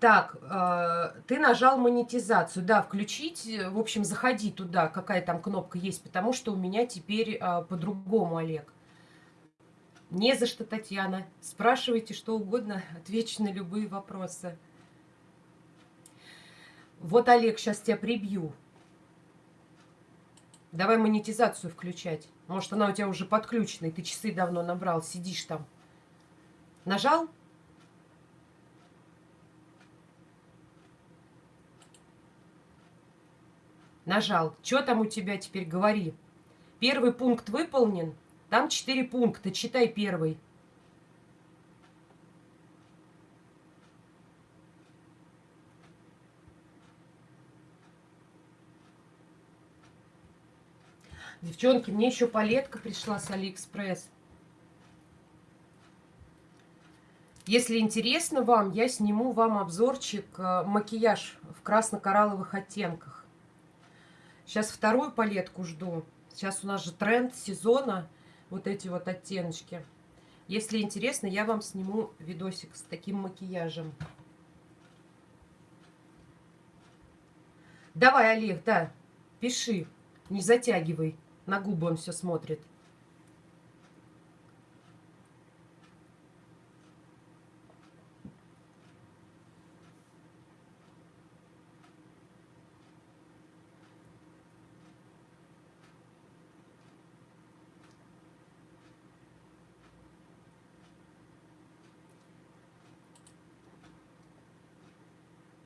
Так, э, ты нажал монетизацию. Да, включить. В общем, заходи туда, какая там кнопка есть, потому что у меня теперь э, по-другому, Олег. Не за что, Татьяна. Спрашивайте что угодно, отвечу на любые вопросы. Вот, Олег, сейчас тебя прибью. Давай монетизацию включать. Может, она у тебя уже подключена, и ты часы давно набрал, сидишь там. Нажал? Нажал. Что там у тебя теперь, говори. Первый пункт выполнен. Там четыре пункта. Читай первый. Девчонки, мне еще палетка пришла с Алиэкспресс. Если интересно вам, я сниму вам обзорчик э, макияж в красно-коралловых оттенках. Сейчас вторую палетку жду. Сейчас у нас же тренд сезона, вот эти вот оттеночки. Если интересно, я вам сниму видосик с таким макияжем. Давай, Олег, да, пиши, не затягивай. На губы он все смотрит.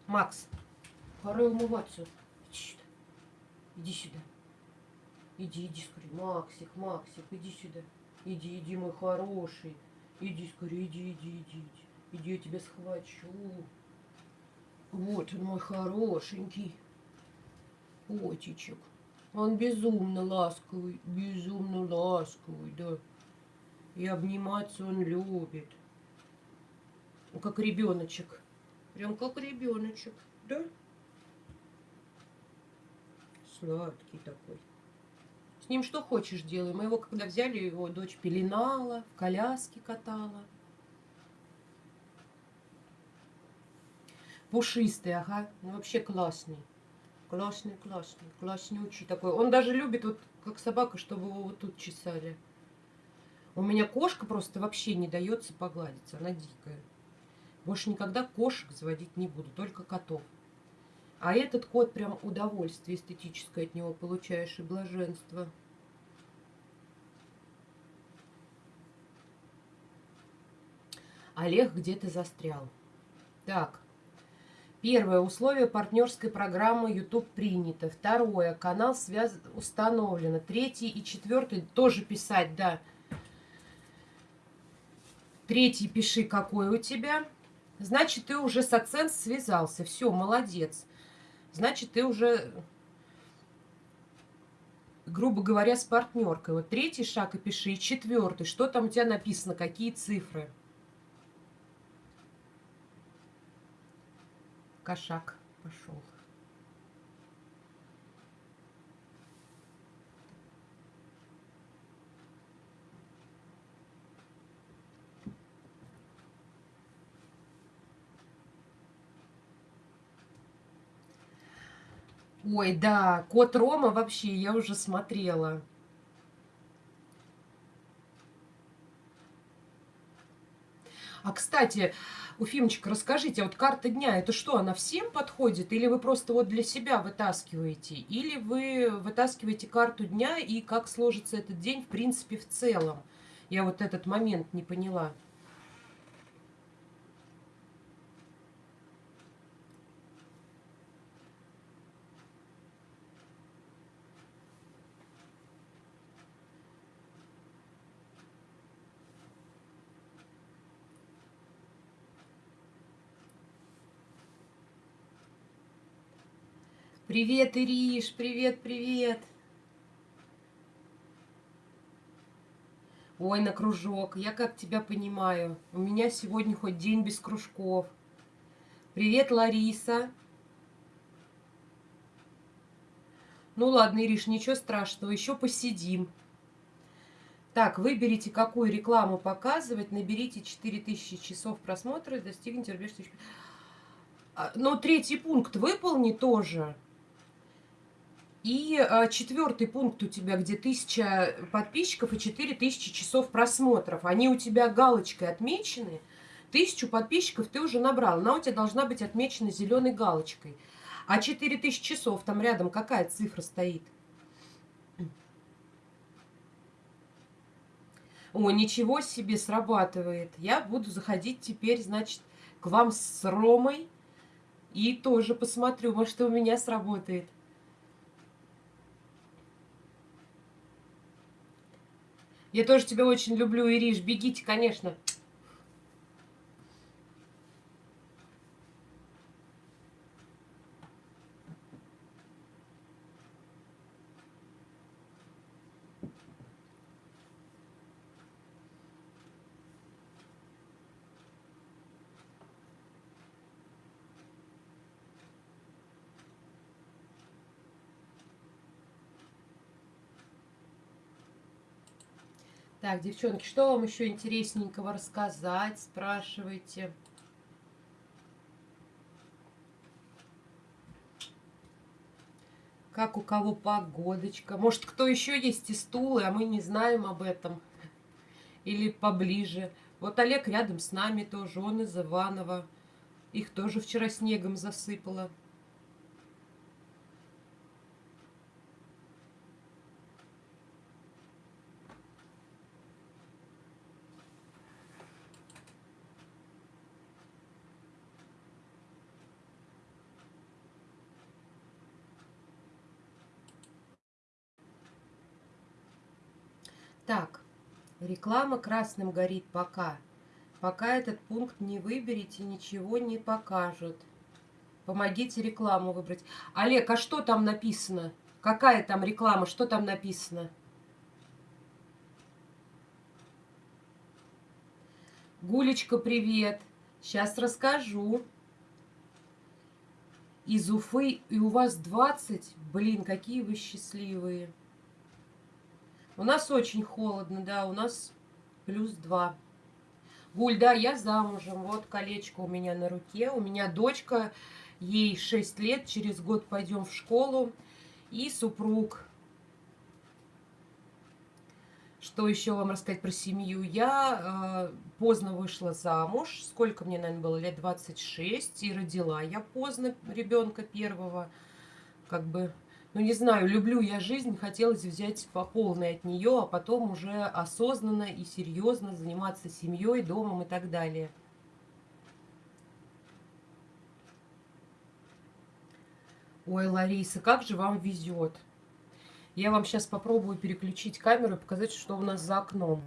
Макс, пора умываться. Иди сюда. Иди сюда. Иди, иди скорее. Максик, Максик, иди сюда. Иди, иди, мой хороший. Иди скорее, иди, иди, иди, иди. Я тебя схвачу. Вот он мой хорошенький котичек. Он безумно ласковый, безумно ласковый, да. И обниматься он любит. Он как ребеночек. Прям как ребеночек, да? Сладкий такой. С ним что хочешь делай. Мы его, когда взяли, его дочь пеленала, в коляске катала. Пушистый, ага. Ну, вообще классный. Классный, классный, класснючий такой. Он даже любит, вот как собака, чтобы его вот тут чесали. У меня кошка просто вообще не дается погладиться. Она дикая. Больше никогда кошек заводить не буду, только котов. А этот кот прям удовольствие эстетическое от него получаешь и блаженство. Олег где-то застрял. Так. Первое. Условие партнерской программы YouTube принято. Второе. Канал связ... установлено. Третий и четвертый тоже писать, да. Третий пиши, какой у тебя. Значит, ты уже с оцен связался. Все, молодец значит, ты уже, грубо говоря, с партнеркой. Вот третий шаг и пиши, и четвертый. Что там у тебя написано, какие цифры? Кошак пошел. Ой, да, кот Рома вообще, я уже смотрела. А, кстати, Уфимочка, расскажите, вот карта дня, это что, она всем подходит? Или вы просто вот для себя вытаскиваете? Или вы вытаскиваете карту дня и как сложится этот день, в принципе, в целом? Я вот этот момент не поняла. Привет, Ириш, привет, привет. Ой, на кружок, я как тебя понимаю. У меня сегодня хоть день без кружков. Привет, Лариса. Ну ладно, Ириш, ничего страшного, еще посидим. Так, выберите, какую рекламу показывать, наберите 4000 часов просмотра и достигните рубеж а, Но третий пункт выполни тоже. И а, четвертый пункт у тебя, где тысяча подписчиков и четыре тысячи часов просмотров. Они у тебя галочкой отмечены. Тысячу подписчиков ты уже набрал. Она у тебя должна быть отмечена зеленой галочкой. А 4000 часов, там рядом какая цифра стоит? О, ничего себе, срабатывает. Я буду заходить теперь, значит, к вам с Ромой. И тоже посмотрю, может, у меня сработает. Я тоже тебя очень люблю, Ириш. Бегите, конечно. Так, девчонки, что вам еще интересненького рассказать? Спрашивайте. Как у кого погодочка? Может, кто еще есть из Тулы, а мы не знаем об этом? Или поближе? Вот Олег рядом с нами тоже, он из Иванова. Их тоже вчера снегом засыпало. Так, реклама красным горит пока. Пока этот пункт не выберете, ничего не покажут. Помогите рекламу выбрать. Олег, а что там написано? Какая там реклама? Что там написано? Гулечка, привет. Сейчас расскажу. Из Уфы, и у вас 20. Блин, какие вы счастливые. У нас очень холодно, да, у нас плюс 2. Гуль, да, я замужем. Вот колечко у меня на руке. У меня дочка, ей 6 лет. Через год пойдем в школу. И супруг. Что еще вам рассказать про семью? Я э, поздно вышла замуж. Сколько мне, наверное, было? Лет 26. И родила я поздно ребенка первого. Как бы ну не знаю, люблю я жизнь, хотелось взять по полной от нее, а потом уже осознанно и серьезно заниматься семьей, домом и так далее. Ой, Лариса, как же вам везет. Я вам сейчас попробую переключить камеру и показать, что у нас за окном.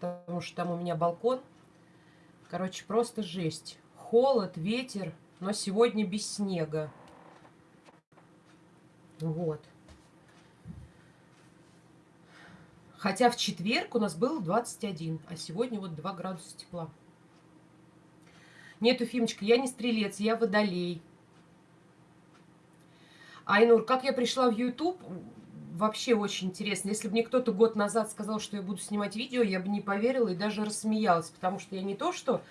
Потому что там у меня балкон. Короче, просто жесть. Холод, ветер, но сегодня без снега. Вот. Хотя в четверг у нас было 21, а сегодня вот 2 градуса тепла. Нет, Уфимочка, я не стрелец, я водолей. Айнур, как я пришла в YouTube, вообще очень интересно. Если бы мне кто-то год назад сказал, что я буду снимать видео, я бы не поверила и даже рассмеялась, потому что я не то, что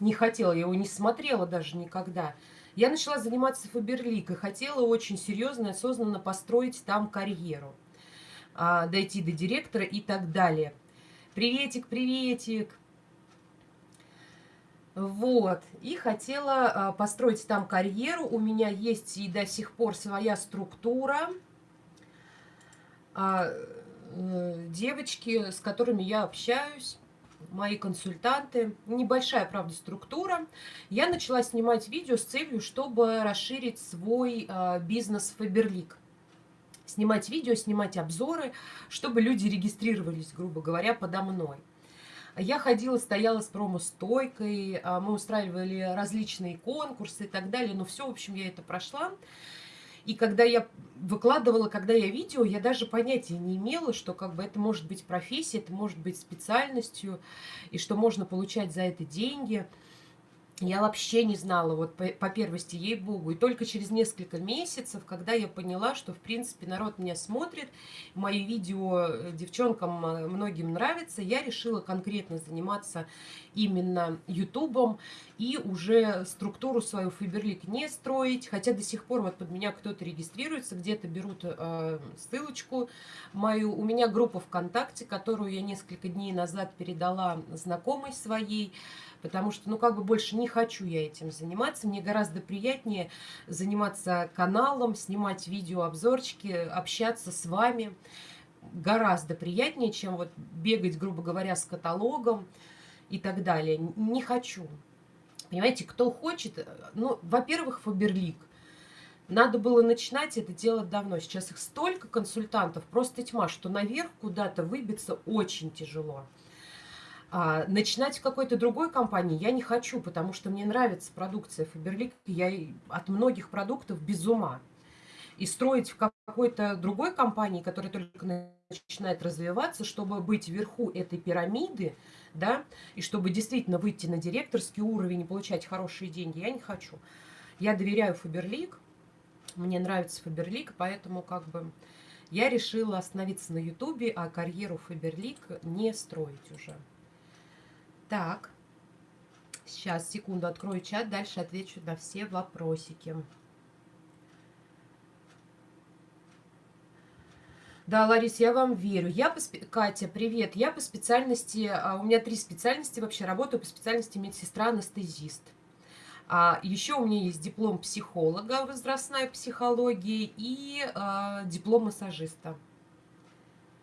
не хотела, я его не смотрела даже никогда. Я начала заниматься Фаберлик и хотела очень серьезно и осознанно построить там карьеру. А, дойти до директора и так далее. Приветик, приветик. Вот, и хотела а, построить там карьеру. У меня есть и до сих пор своя структура. А, э, девочки, с которыми я общаюсь, мои консультанты. Небольшая, правда, структура. Я начала снимать видео с целью, чтобы расширить свой э, бизнес Faberlic. Снимать видео, снимать обзоры, чтобы люди регистрировались, грубо говоря, подо мной. Я ходила, стояла с промо-стойкой, а, мы устраивали различные конкурсы и так далее. Но все, в общем, я это прошла. И когда я выкладывала, когда я видео, я даже понятия не имела, что как бы это может быть профессия, это может быть специальностью, и что можно получать за это деньги – я вообще не знала, вот по, по первости, ей-богу. И только через несколько месяцев, когда я поняла, что, в принципе, народ меня смотрит, мои видео э, девчонкам э, многим нравится, я решила конкретно заниматься именно ютубом и уже структуру свою Фаберлик не строить. Хотя до сих пор вот под меня кто-то регистрируется, где-то берут э, ссылочку мою. У меня группа ВКонтакте, которую я несколько дней назад передала знакомой своей, потому что, ну, как бы больше не хочу я этим заниматься. Мне гораздо приятнее заниматься каналом, снимать видеообзорчики, общаться с вами. Гораздо приятнее, чем вот бегать, грубо говоря, с каталогом и так далее. Не хочу. Понимаете, кто хочет, ну, во-первых, Фаберлик. Надо было начинать это делать давно. Сейчас их столько консультантов, просто тьма, что наверх куда-то выбиться очень тяжело. А, начинать в какой-то другой компании я не хочу, потому что мне нравится продукция Фаберлик. Я от многих продуктов без ума. И строить в какой-то другой компании, которая только начинает развиваться, чтобы быть вверху этой пирамиды, да, и чтобы действительно выйти на директорский уровень и получать хорошие деньги, я не хочу. Я доверяю Фаберлик, мне нравится Фаберлик, поэтому как бы я решила остановиться на Ютубе, а карьеру Фаберлик не строить уже. Так, сейчас, секунду, открою чат, дальше отвечу на все вопросики. Да, Ларис, я вам верю. Я по спе... Катя, привет. Я по специальности, а, у меня три специальности вообще, работаю по специальности медсестра-анестезист. А еще у меня есть диплом психолога, возрастная психология и а, диплом массажиста.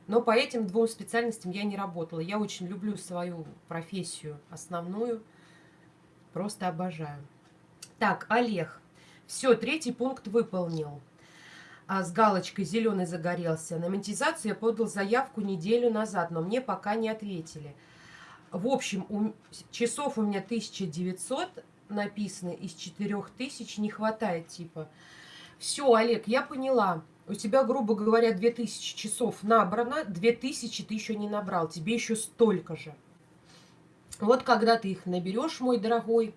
Но по этим двум специальностям я не работала. Я очень люблю свою профессию основную. Просто обожаю. Так, Олег. Все, третий пункт выполнил. А с галочкой зеленый загорелся. На монетизацию я подал заявку неделю назад, но мне пока не ответили. В общем, у, часов у меня 1900, написано из 4000 не хватает, типа. Все, Олег, я поняла. У тебя, грубо говоря, 2000 часов набрано, 2000 ты еще не набрал, тебе еще столько же. Вот когда ты их наберешь, мой дорогой,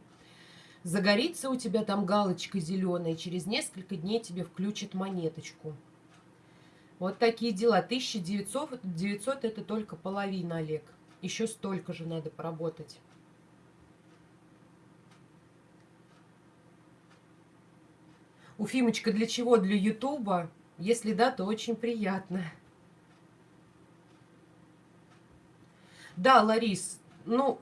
загорится у тебя там галочка зеленая, и через несколько дней тебе включат монеточку. Вот такие дела. 1900 900 это только половина, Олег. Еще столько же надо поработать. Уфимочка, для чего? Для Ютуба? Если да, то очень приятно. Да, Ларис, ну,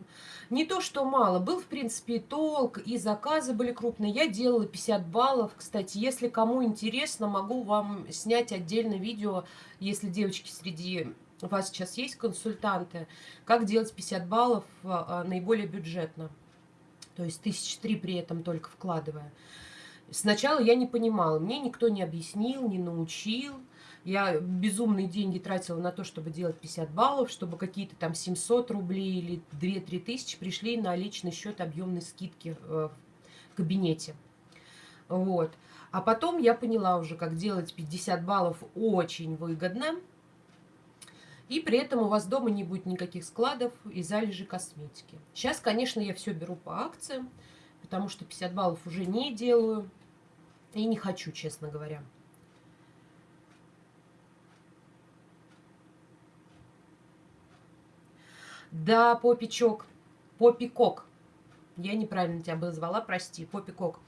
не то, что мало. Был, в принципе, толк, и заказы были крупные. Я делала 50 баллов. Кстати, если кому интересно, могу вам снять отдельное видео, если девочки среди вас сейчас есть консультанты, как делать 50 баллов а, наиболее бюджетно. То есть тысяч три при этом только вкладывая. Сначала я не понимала, мне никто не объяснил, не научил. Я безумные деньги тратила на то, чтобы делать 50 баллов, чтобы какие-то там 700 рублей или 2-3 тысячи пришли на личный счет объемной скидки э, в кабинете. Вот. А потом я поняла уже, как делать 50 баллов очень выгодно. И при этом у вас дома не будет никаких складов и залежи косметики. Сейчас, конечно, я все беру по акциям потому что 50 баллов уже не делаю и не хочу, честно говоря. Да, попичок, попикок. Я неправильно тебя обозвала, прости, попикок.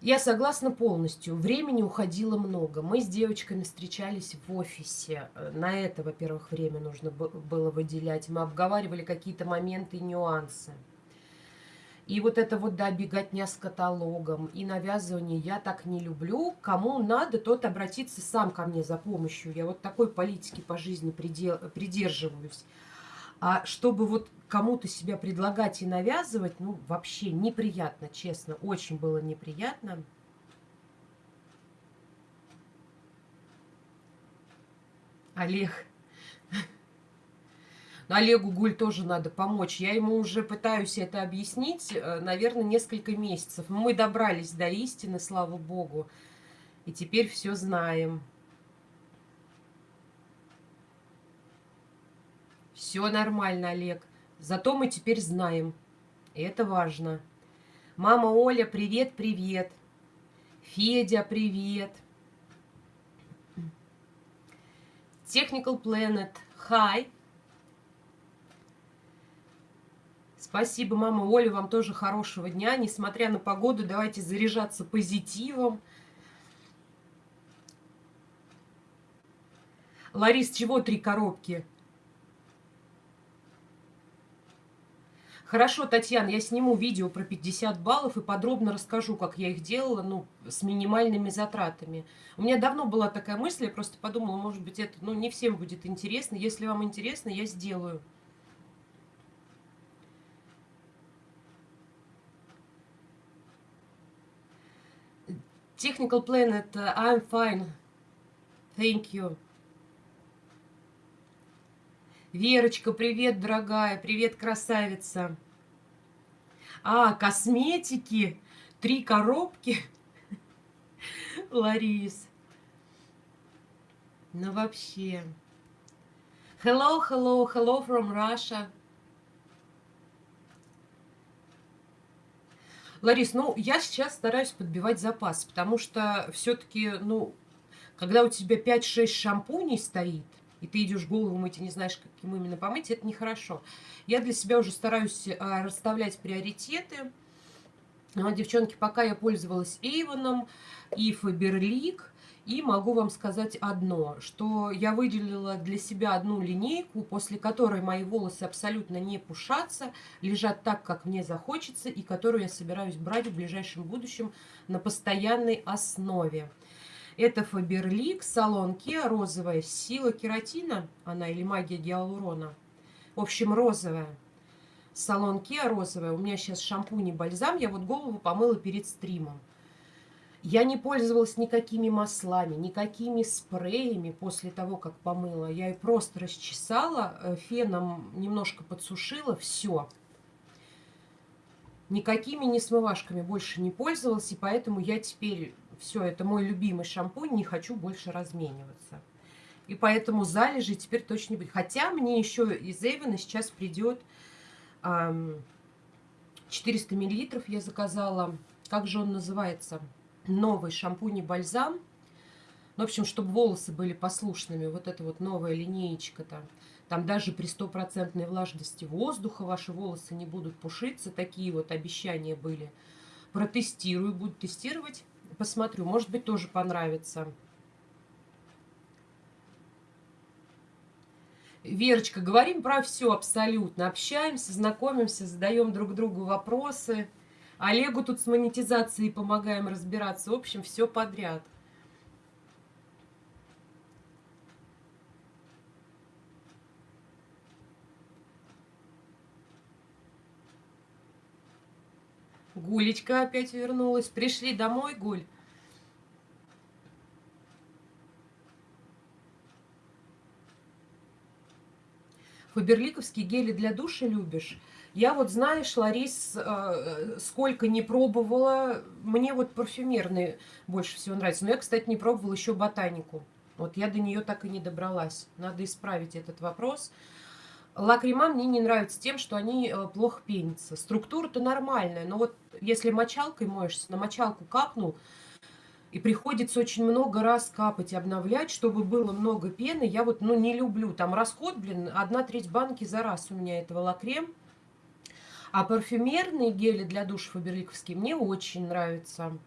Я согласна полностью. Времени уходило много. Мы с девочками встречались в офисе. На это, во-первых, время нужно было выделять. Мы обговаривали какие-то моменты и нюансы. И вот это вот, да, беготня с каталогом и навязывание я так не люблю. Кому надо, тот обратиться сам ко мне за помощью. Я вот такой политики по жизни придерживаюсь. А чтобы вот кому-то себя предлагать и навязывать, ну, вообще неприятно, честно. Очень было неприятно. Олег, Олегу Гуль тоже надо помочь. Я ему уже пытаюсь это объяснить, э, наверное, несколько месяцев. Мы добрались до истины, слава богу. И теперь все знаем. Все нормально, Олег. Зато мы теперь знаем. И это важно. Мама Оля, привет-привет. Федя, привет. Technical Planet, hi. Спасибо, мама Оля, вам тоже хорошего дня. Несмотря на погоду, давайте заряжаться позитивом. Ларис, чего три коробки? Хорошо, Татьяна, я сниму видео про 50 баллов и подробно расскажу, как я их делала, ну, с минимальными затратами. У меня давно была такая мысль, я просто подумала, может быть, это, ну, не всем будет интересно. Если вам интересно, я сделаю. Technical Planet, I'm fine. Thank you. Верочка, привет, дорогая. Привет, красавица. А, косметики. Три коробки. Ларис. Ну, вообще. Hello, hello, hello from Russia. Ларис, ну, я сейчас стараюсь подбивать запас, потому что все-таки, ну, когда у тебя 5-6 шампуней стоит, и ты идешь голову мыть и не знаешь, каким именно помыть, это нехорошо. Я для себя уже стараюсь а, расставлять приоритеты. Но, девчонки, пока я пользовалась Эйвоном и Фаберлик, и могу вам сказать одно, что я выделила для себя одну линейку, после которой мои волосы абсолютно не пушатся, лежат так, как мне захочется, и которую я собираюсь брать в ближайшем будущем на постоянной основе. Это Фаберлик, салон Kia, розовая, сила кератина, она или магия гиалурона. В общем, розовая. Салон Kia розовая. У меня сейчас шампунь и бальзам. Я вот голову помыла перед стримом. Я не пользовалась никакими маслами, никакими спреями после того, как помыла. Я ее просто расчесала, э, феном немножко подсушила, все. никакими не смывашками больше не пользовалась, и поэтому я теперь, все, это мой любимый шампунь, не хочу больше размениваться. И поэтому залежи теперь точно не будет. Хотя мне еще из Эвена сейчас придет эм, 400 миллилитров я заказала. Как же он называется? Новый шампунь и бальзам. Ну, в общем, чтобы волосы были послушными. Вот это вот новая линеечка-то. Там даже при стопроцентной влажности воздуха ваши волосы не будут пушиться. Такие вот обещания были. Протестирую, буду тестировать. Посмотрю, может быть, тоже понравится. Верочка, говорим про все абсолютно. Общаемся, знакомимся, задаем друг другу вопросы. Олегу тут с монетизацией помогаем разбираться. В общем, все подряд. Гулечка опять вернулась. Пришли домой, Гуль? Фаберликовские гели для душа любишь? Я вот, знаешь, Ларис, э, сколько не пробовала, мне вот парфюмерные больше всего нравятся. Но я, кстати, не пробовала еще ботанику. Вот я до нее так и не добралась. Надо исправить этот вопрос. Лакрима мне не нравится тем, что они э, плохо пенятся. Структура-то нормальная, но вот если мочалкой моешься, на мочалку капнул, и приходится очень много раз капать и обновлять, чтобы было много пены. Я вот, ну, не люблю. Там расход, блин, одна треть банки за раз у меня этого лакрем. А парфюмерные гели для душа фаберликовские мне очень нравятся.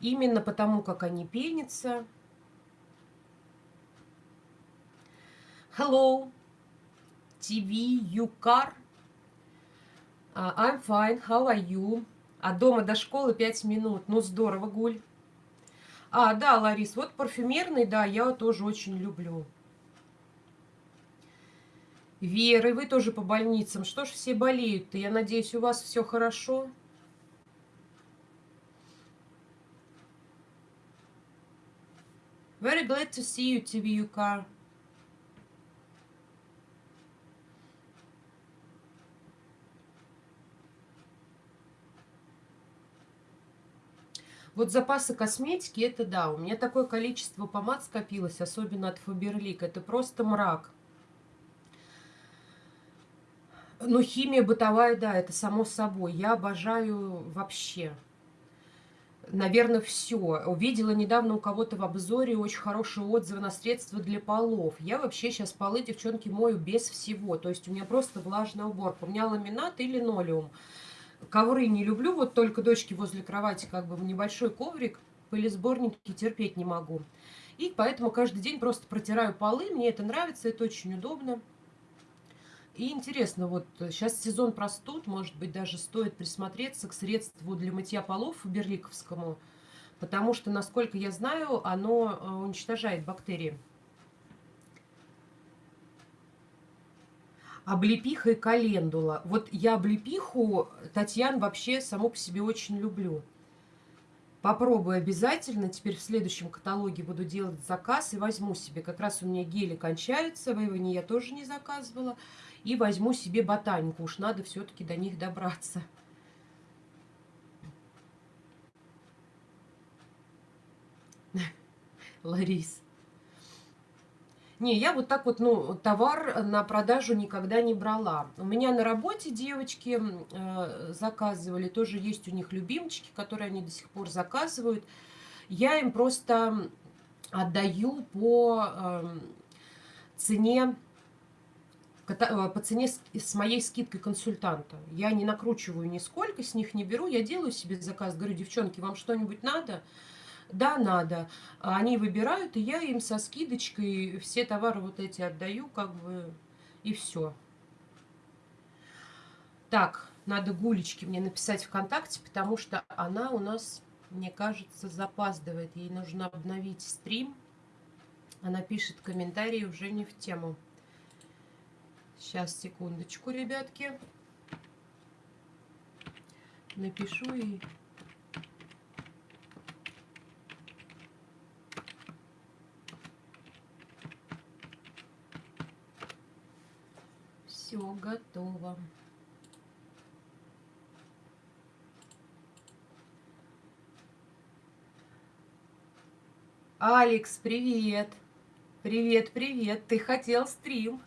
Именно потому, как они пенятся. Hello, TV, you car. Uh, I'm fine, how are you? От дома до школы 5 минут. Ну, здорово, Гуль. А, да, Ларис, вот парфюмерный, да, я тоже очень люблю. Вера, вы тоже по больницам. Что ж все болеют-то? Я надеюсь, у вас все хорошо. Very glad to see you, TV Yuka. Вот запасы косметики, это да, у меня такое количество помад скопилось, особенно от Фаберлик, это просто мрак. Ну, химия бытовая, да, это само собой. Я обожаю вообще. Наверное, все. Увидела недавно у кого-то в обзоре очень хорошие отзывы на средства для полов. Я вообще сейчас полы, девчонки, мою без всего. То есть у меня просто влажная уборка. У меня ламинат и линолеум. Ковры не люблю, вот только дочки возле кровати, как бы небольшой коврик, пылесборники терпеть не могу. И поэтому каждый день просто протираю полы, мне это нравится, это очень удобно. И интересно, вот сейчас сезон простуд, может быть, даже стоит присмотреться к средству для мытья полов берликовскому, потому что, насколько я знаю, оно э, уничтожает бактерии. облепиха и календула. Вот я облепиху, Татьян, вообще саму по себе очень люблю. Попробую обязательно. Теперь в следующем каталоге буду делать заказ и возьму себе. Как раз у меня гели кончаются. В Эйвоне я тоже не заказывала. И возьму себе ботанику. Уж надо все-таки до них добраться. Ларис. Не, я вот так вот, ну, товар на продажу никогда не брала. У меня на работе девочки э, заказывали, тоже есть у них любимчики, которые они до сих пор заказывают. Я им просто отдаю по э, цене по цене с, моей скидкой консультанта. Я не накручиваю нисколько, с них не беру, я делаю себе заказ, говорю, девчонки, вам что-нибудь надо? Да, надо. Они выбирают, и я им со скидочкой все товары вот эти отдаю, как бы, и все. Так, надо Гулечке мне написать ВКонтакте, потому что она у нас, мне кажется, запаздывает. Ей нужно обновить стрим. Она пишет комментарии уже не в тему. Сейчас, секундочку, ребятки. Напишу и... Все готово. Алекс, привет! Привет, привет! Ты хотел стрим?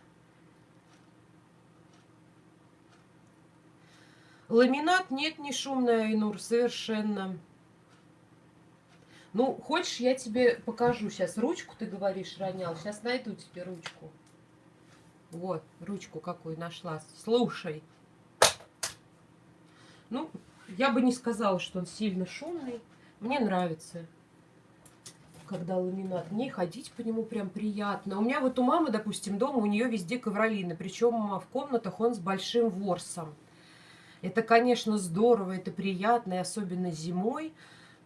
Ламинат нет, не шумная, Айнур, совершенно. Ну, хочешь, я тебе покажу сейчас. Ручку, ты говоришь, ронял. Сейчас найду тебе ручку. Вот, ручку какую нашла. Слушай. Ну, я бы не сказала, что он сильно шумный. Мне нравится когда ламинат. Мне ходить по нему прям приятно. У меня вот у мамы, допустим, дома, у нее везде ковролины. Причем в комнатах он с большим ворсом. Это, конечно, здорово, это приятно, и особенно зимой.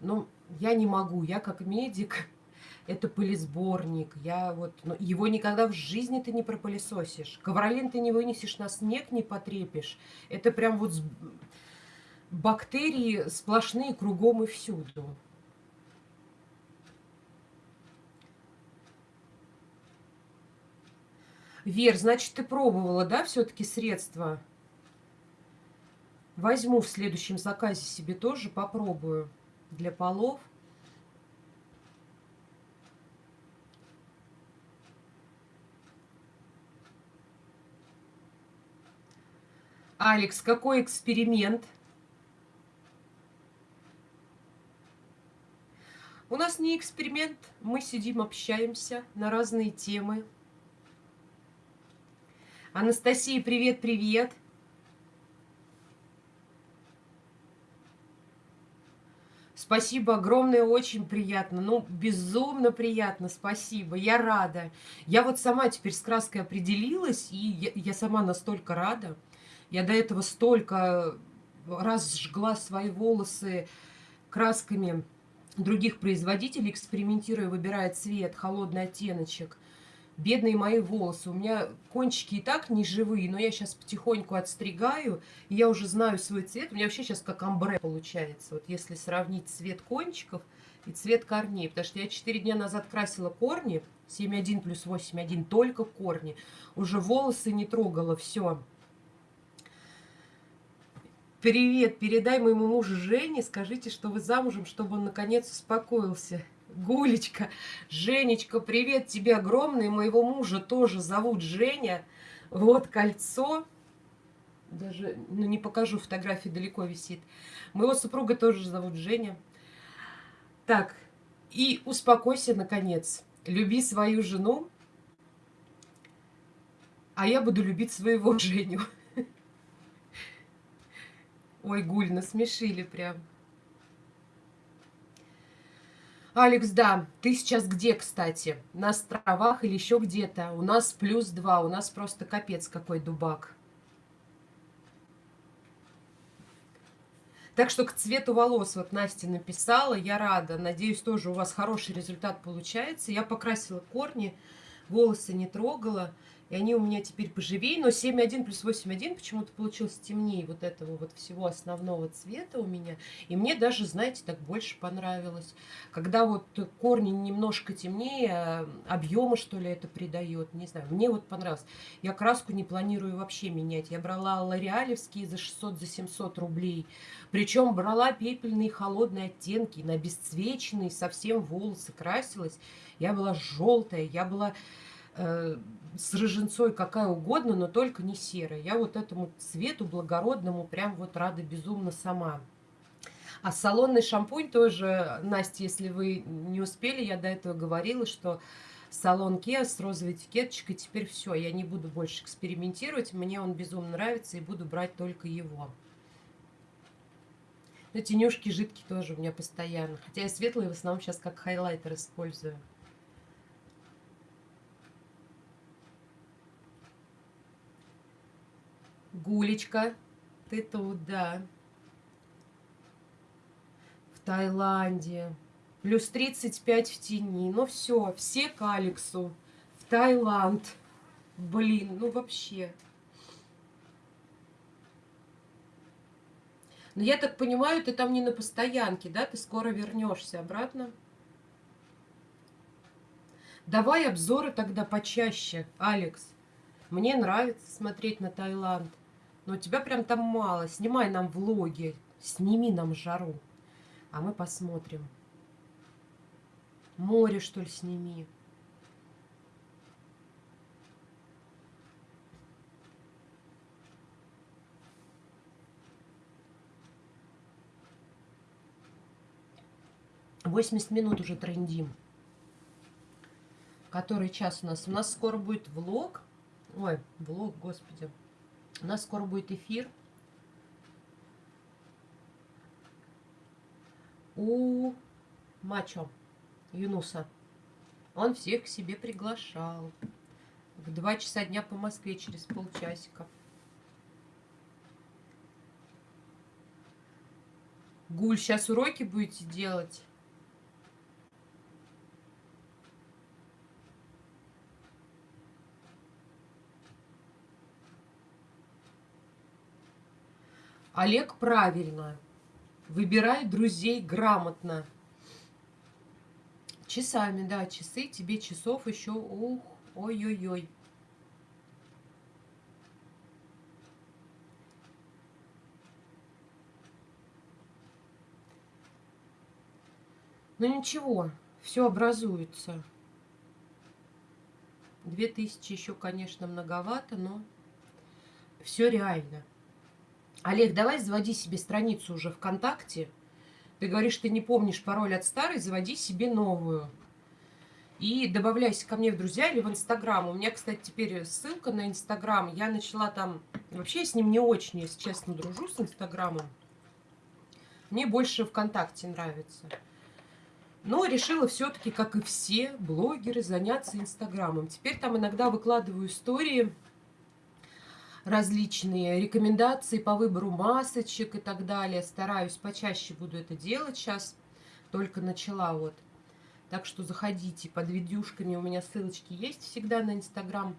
Но я не могу. Я как медик, это пылесборник. Я вот, ну, его никогда в жизни ты не пропылесосишь. Ковролин ты не вынесешь на снег, не потрепишь. Это прям вот бактерии сплошные кругом и всюду. Вер, значит, ты пробовала, да, все-таки средства? Возьму в следующем заказе себе тоже, попробую для полов. Алекс, какой эксперимент? У нас не эксперимент, мы сидим, общаемся на разные темы. Анастасия, привет-привет. Спасибо огромное, очень приятно. Ну, безумно приятно, спасибо. Я рада. Я вот сама теперь с краской определилась, и я, я сама настолько рада. Я до этого столько раз жгла свои волосы красками других производителей, экспериментируя, выбирая цвет, холодный оттеночек – бедные мои волосы. У меня кончики и так не живые, но я сейчас потихоньку отстригаю, и я уже знаю свой цвет. У меня вообще сейчас как амбре получается, вот если сравнить цвет кончиков и цвет корней. Потому что я 4 дня назад красила корни, 7,1 плюс 8,1, только корни. Уже волосы не трогала, все. Привет, передай моему мужу Жене, скажите, что вы замужем, чтобы он наконец успокоился. Гулечка, Женечка, привет тебе огромный. Моего мужа тоже зовут Женя. Вот кольцо. Даже ну, не покажу, фотографии далеко висит. Моего супруга тоже зовут Женя. Так, и успокойся, наконец. Люби свою жену, а я буду любить своего Женю. Ой, Гуль, насмешили прям. Алекс, да, ты сейчас где, кстати? На островах или еще где-то? У нас плюс два, у нас просто капец какой дубак. Так что к цвету волос, вот Настя написала, я рада. Надеюсь, тоже у вас хороший результат получается. Я покрасила корни, волосы не трогала. И они у меня теперь поживее, но 7,1 плюс 8,1 почему-то получился темнее вот этого вот всего основного цвета у меня. И мне даже, знаете, так больше понравилось. Когда вот корни немножко темнее, объема что ли это придает, не знаю. Мне вот понравилось. Я краску не планирую вообще менять. Я брала лореалевские за 600, за 700 рублей. Причем брала пепельные холодные оттенки, на обесцвеченные совсем волосы красилась. Я была желтая, я была с рыженцой какая угодно, но только не серая. Я вот этому цвету благородному прям вот рада безумно сама. А салонный шампунь тоже, Настя, если вы не успели, я до этого говорила, что салон Kia с розовой этикеточкой, теперь все, я не буду больше экспериментировать, мне он безумно нравится и буду брать только его. Но тенюшки жидкие тоже у меня постоянно, хотя я светлые в основном сейчас как хайлайтер использую. Гулечка, ты тут, да. В Таиланде. Плюс 35 в тени. Ну все, все к Алексу. В Таиланд. Блин, ну вообще. Но я так понимаю, ты там не на постоянке, да? Ты скоро вернешься обратно. Давай обзоры тогда почаще, Алекс. Мне нравится смотреть на Таиланд. Но тебя прям там мало. Снимай нам влоги, сними нам жару. А мы посмотрим. Море, что ли, сними. Восемьдесят минут уже трендим. Который час у нас? У нас скоро будет влог. Ой, влог, господи. У нас скоро будет эфир. У Мачо. Юнуса. Он всех к себе приглашал. В два часа дня по Москве через полчасика. Гуль, сейчас уроки будете делать? Олег правильно. Выбирай друзей грамотно. Часами, да, часы, тебе часов еще, ух, ой-ой-ой. Ну ничего, все образуется. Две тысячи еще, конечно, многовато, но все реально. Олег, давай заводи себе страницу уже ВКонтакте. Ты говоришь, ты не помнишь пароль от старой, заводи себе новую. И добавляйся ко мне в друзья или в Инстаграм. У меня, кстати, теперь ссылка на Инстаграм. Я начала там... Вообще я с ним не очень, если честно, дружу с Инстаграмом. Мне больше ВКонтакте нравится. Но решила все-таки, как и все блогеры, заняться Инстаграмом. Теперь там иногда выкладываю истории различные рекомендации по выбору масочек и так далее. Стараюсь почаще буду это делать сейчас. Только начала вот. Так что заходите под видюшками. У меня ссылочки есть всегда на Инстаграм.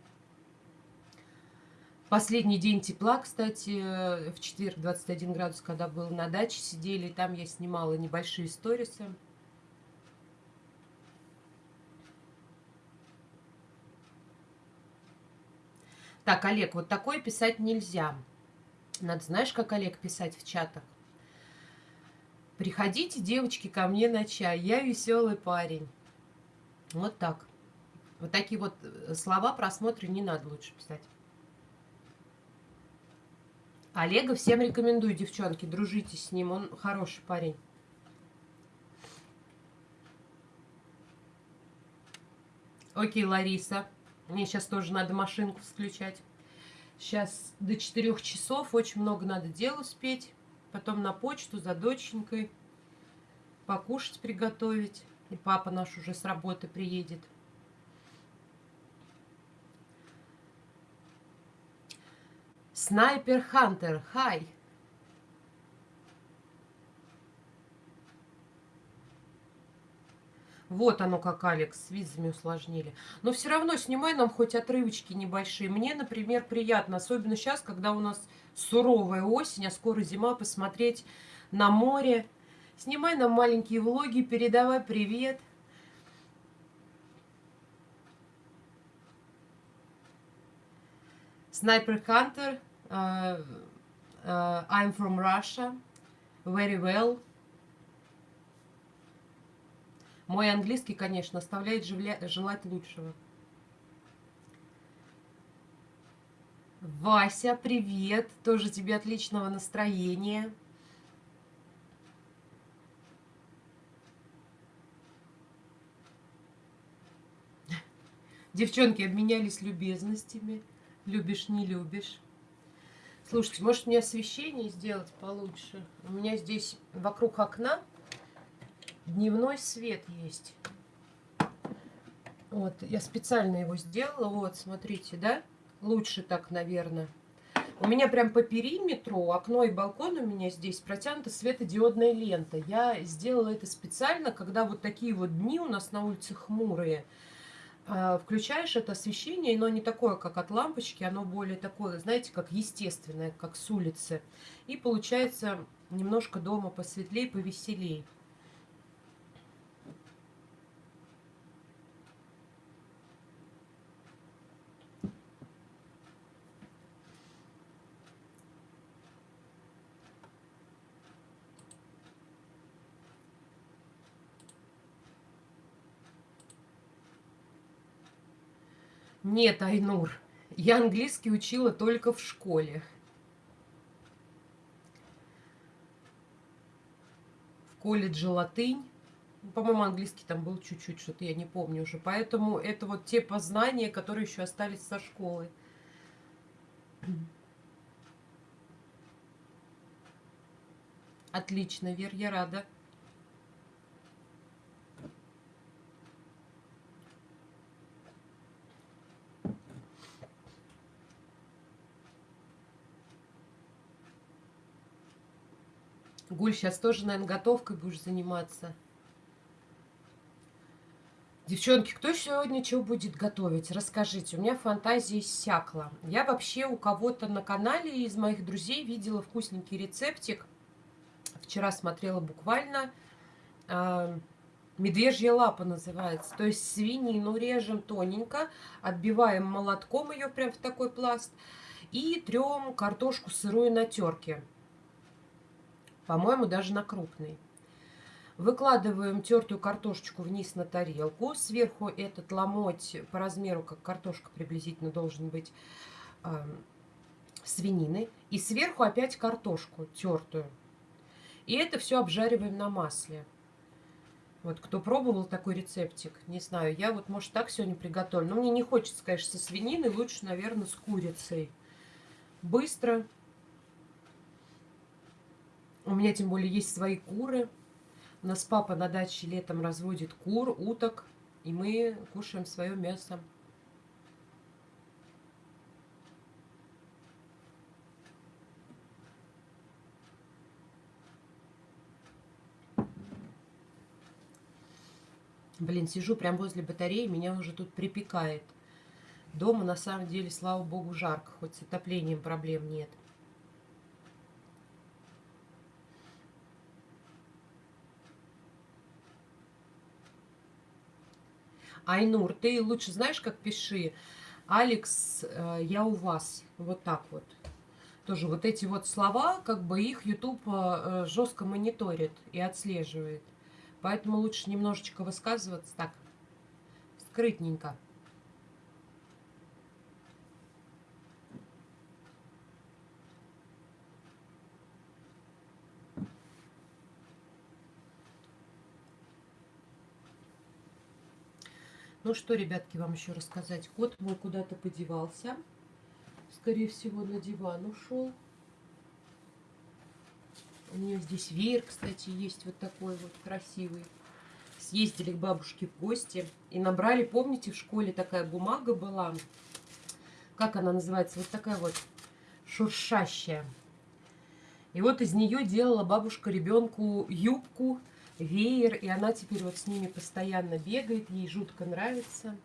Последний день тепла, кстати, в четверг 21 градус, когда был на даче, сидели, там я снимала небольшие сторисы. Так, Олег, вот такое писать нельзя. Надо, знаешь, как Олег писать в чатах? Приходите, девочки, ко мне на чай. Я веселый парень. Вот так. Вот такие вот э, слова просмотра не надо лучше писать. Олега всем рекомендую, девчонки, дружите с ним, он хороший парень. Окей, Лариса. Мне сейчас тоже надо машинку включать. Сейчас до 4 часов очень много надо дел успеть. Потом на почту за доченькой. Покушать приготовить. И папа наш уже с работы приедет. Снайпер Хантер, хай! Вот оно как, Алекс, с визами усложнили. Но все равно снимай нам хоть отрывочки небольшие. Мне, например, приятно, особенно сейчас, когда у нас суровая осень, а скоро зима, посмотреть на море. Снимай нам маленькие влоги, передавай привет. Sniper Hunter, uh, uh, I'm from Russia, very well. Мой английский, конечно, оставляет желать лучшего. Вася, привет! Тоже тебе отличного настроения. Девчонки обменялись любезностями. Любишь, не любишь. Слушайте, может мне освещение сделать получше? У меня здесь вокруг окна дневной свет есть. Вот, я специально его сделала. Вот, смотрите, да? Лучше так, наверное. У меня прям по периметру, окно и балкон у меня здесь протянута светодиодная лента. Я сделала это специально, когда вот такие вот дни у нас на улице хмурые. А, включаешь это освещение, но не такое, как от лампочки, оно более такое, знаете, как естественное, как с улицы. И получается немножко дома посветлее, повеселей. Нет, Айнур, я английский учила только в школе. В колледже латынь. По-моему, английский там был чуть-чуть, что-то я не помню уже. Поэтому это вот те познания, которые еще остались со школы. Отлично, Вер, я рада. Гуль, сейчас тоже, наверное, готовкой будешь заниматься. Девчонки, кто сегодня что будет готовить? Расскажите. У меня фантазия иссякла. Я вообще у кого-то на канале из моих друзей видела вкусненький рецептик. Вчера смотрела буквально. Э, медвежья лапа называется. То есть свинину режем тоненько, отбиваем молотком ее прям в такой пласт. И трем картошку сырую на терке. По-моему, даже на крупный. Выкладываем тертую картошечку вниз на тарелку. Сверху этот ломоть по размеру, как картошка приблизительно должен быть, э, свинины. И сверху опять картошку тертую. И это все обжариваем на масле. Вот кто пробовал такой рецептик, не знаю, я вот, может, так сегодня приготовлю. Но мне не хочется, конечно, со свининой, лучше, наверное, с курицей. Быстро. У меня, тем более, есть свои куры. У нас папа на даче летом разводит кур, уток, и мы кушаем свое мясо. Блин, сижу прям возле батареи, меня уже тут припекает. Дома, на самом деле, слава богу, жарко, хоть с отоплением проблем нет. Айнур, ты лучше знаешь, как пиши. Алекс, э, я у вас. Вот так вот. Тоже вот эти вот слова, как бы их YouTube э, жестко мониторит и отслеживает. Поэтому лучше немножечко высказываться так, скрытненько. Ну что, ребятки, вам еще рассказать. Кот мой куда-то подевался. Скорее всего, на диван ушел. У нее здесь веер, кстати, есть вот такой вот красивый. Съездили к бабушке в гости и набрали, помните, в школе такая бумага была. Как она называется? Вот такая вот шуршащая. И вот из нее делала бабушка ребенку юбку веер, и она теперь вот с ними постоянно бегает, ей жутко нравится.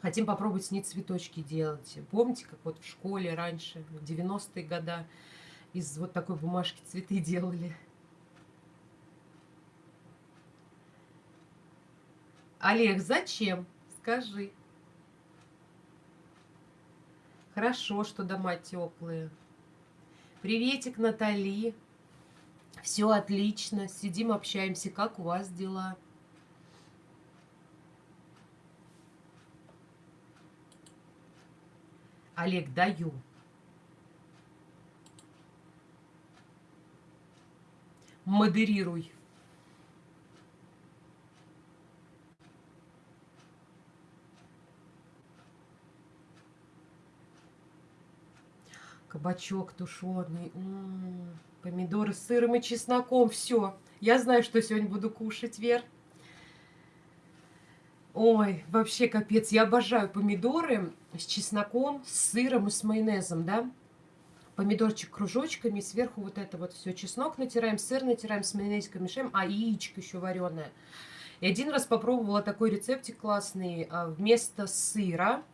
Хотим попробовать с ней цветочки делать. Помните, как вот в школе раньше, в 90-е годы, из вот такой бумажки цветы делали? Олег, зачем? Скажи. Хорошо, что дома теплые. Приветик, Натали. Все отлично, сидим, общаемся. Как у вас дела? Олег, даю. Модерируй. Кабачок тушеный. М -м -м. Помидоры с сыром и чесноком. Все. Я знаю, что сегодня буду кушать, Вер. Ой, вообще капец. Я обожаю помидоры с чесноком, с сыром и с майонезом, да. Помидорчик кружочками, сверху вот это вот все. Чеснок натираем, сыр натираем, с майонезиком мешаем, а яичко еще вареное. И один раз попробовала такой рецептик классный. А, вместо сыра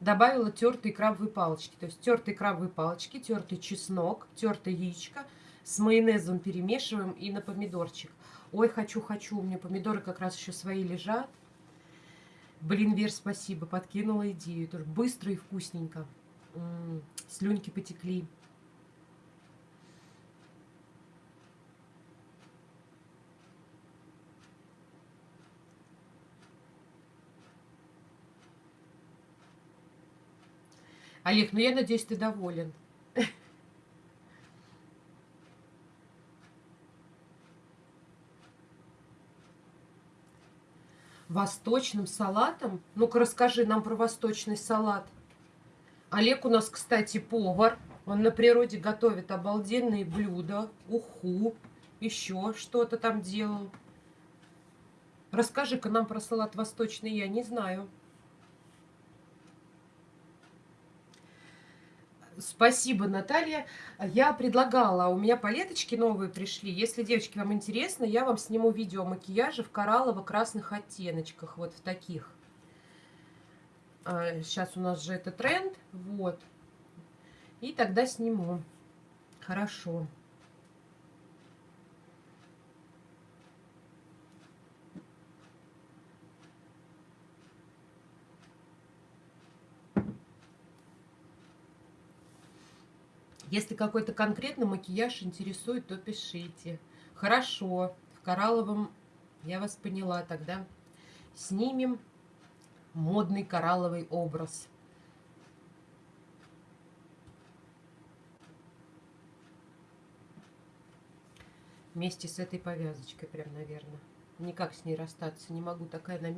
добавила тертые крабовые палочки. То есть тертые крабовые палочки, тертый чеснок, тертое яичко – с майонезом перемешиваем и на помидорчик. Ой, хочу, хочу, у меня помидоры как раз еще свои лежат. Блин, Вер, спасибо, подкинула идею. Тоже быстро и вкусненько. М -м, слюнки потекли. Олег, ну я надеюсь, ты доволен. Восточным салатом? Ну-ка расскажи нам про восточный салат. Олег у нас, кстати, повар. Он на природе готовит обалденные блюда, уху, еще что-то там делал. Расскажи-ка нам про салат восточный, я не знаю. Спасибо, Наталья. Я предлагала, у меня палеточки новые пришли. Если, девочки, вам интересно, я вам сниму видео макияжа в кораллово-красных оттеночках. Вот в таких. Сейчас у нас же это тренд. Вот. И тогда сниму. Хорошо. Если какой-то конкретный макияж интересует, то пишите. Хорошо, в коралловом я вас поняла. Тогда снимем модный коралловый образ. Вместе с этой повязочкой прям, наверное. Никак с ней расстаться не могу. Такая она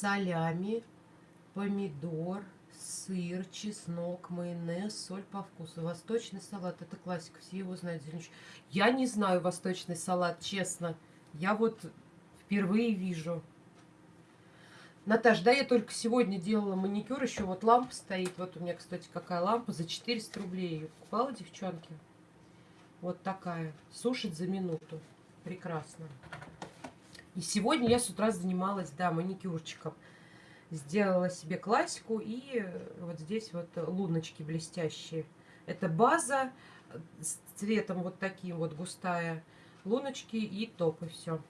Солями, помидор, сыр, чеснок, майонез, соль по вкусу. Восточный салат, это классика, все его знают. Я не знаю восточный салат, честно. Я вот впервые вижу. Наташ, да, я только сегодня делала маникюр, еще вот лампа стоит. Вот у меня, кстати, какая лампа, за 400 рублей ее покупала, девчонки. Вот такая, сушит за минуту. Прекрасно. И сегодня я с утра занималась, да, маникюрчиком. Сделала себе классику и вот здесь вот луночки блестящие. Это база с цветом вот таким вот густая. Луночки и топ, и все.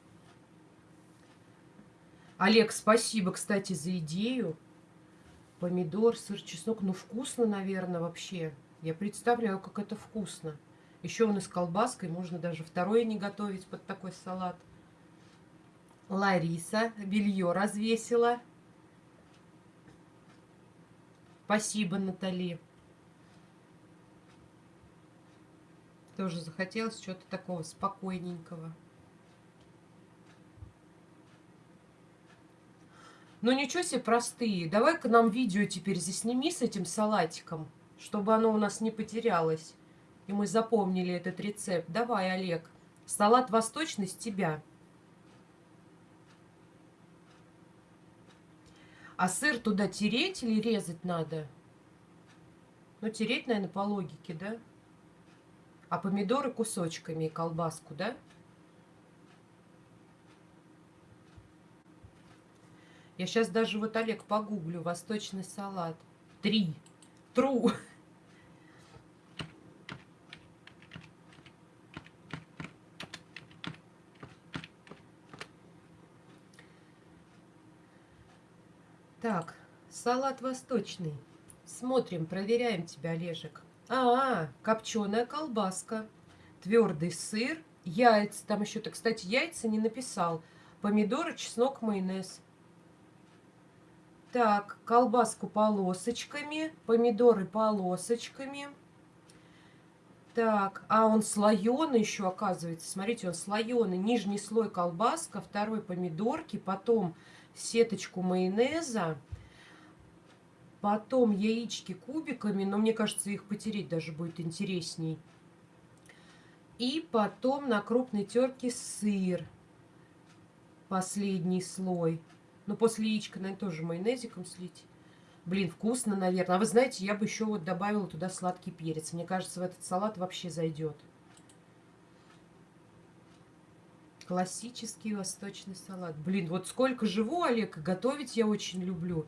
Олег, спасибо, кстати, за идею. Помидор, сыр, чеснок. Ну, вкусно, наверное, вообще. Я представляю, как это вкусно. Еще он и с колбаской. Можно даже второе не готовить под такой салат. Лариса белье развесила. Спасибо, Натали. Тоже захотелось чего-то такого спокойненького. Ну ничего себе простые. Давай-ка нам видео теперь засними с этим салатиком, чтобы оно у нас не потерялось. И мы запомнили этот рецепт. Давай, Олег. Салат восточный с тебя. А сыр туда тереть или резать надо? Ну, тереть, наверное, по логике, да? А помидоры кусочками и колбаску, да? Я сейчас даже вот, Олег, погуглю. Восточный салат. Три. Тру. Так, салат восточный. Смотрим, проверяем тебя, Олежек. А, -а копченая колбаска, твердый сыр, яйца. Там еще-то, кстати, яйца не написал. Помидоры, чеснок, майонез. Так, колбаску полосочками, помидоры полосочками. Так, а он слоеный еще, оказывается. Смотрите, он слоеный. Нижний слой колбаска, второй помидорки, потом сеточку майонеза, потом яички кубиками, но мне кажется, их потереть даже будет интересней. И потом на крупной терке сыр, последний слой. Но после яичка, наверное, тоже майонезиком слить. Блин, вкусно, наверное. А вы знаете, я бы еще вот добавила туда сладкий перец. Мне кажется, в этот салат вообще зайдет. Классический восточный салат. Блин, вот сколько живу, Олег, готовить я очень люблю.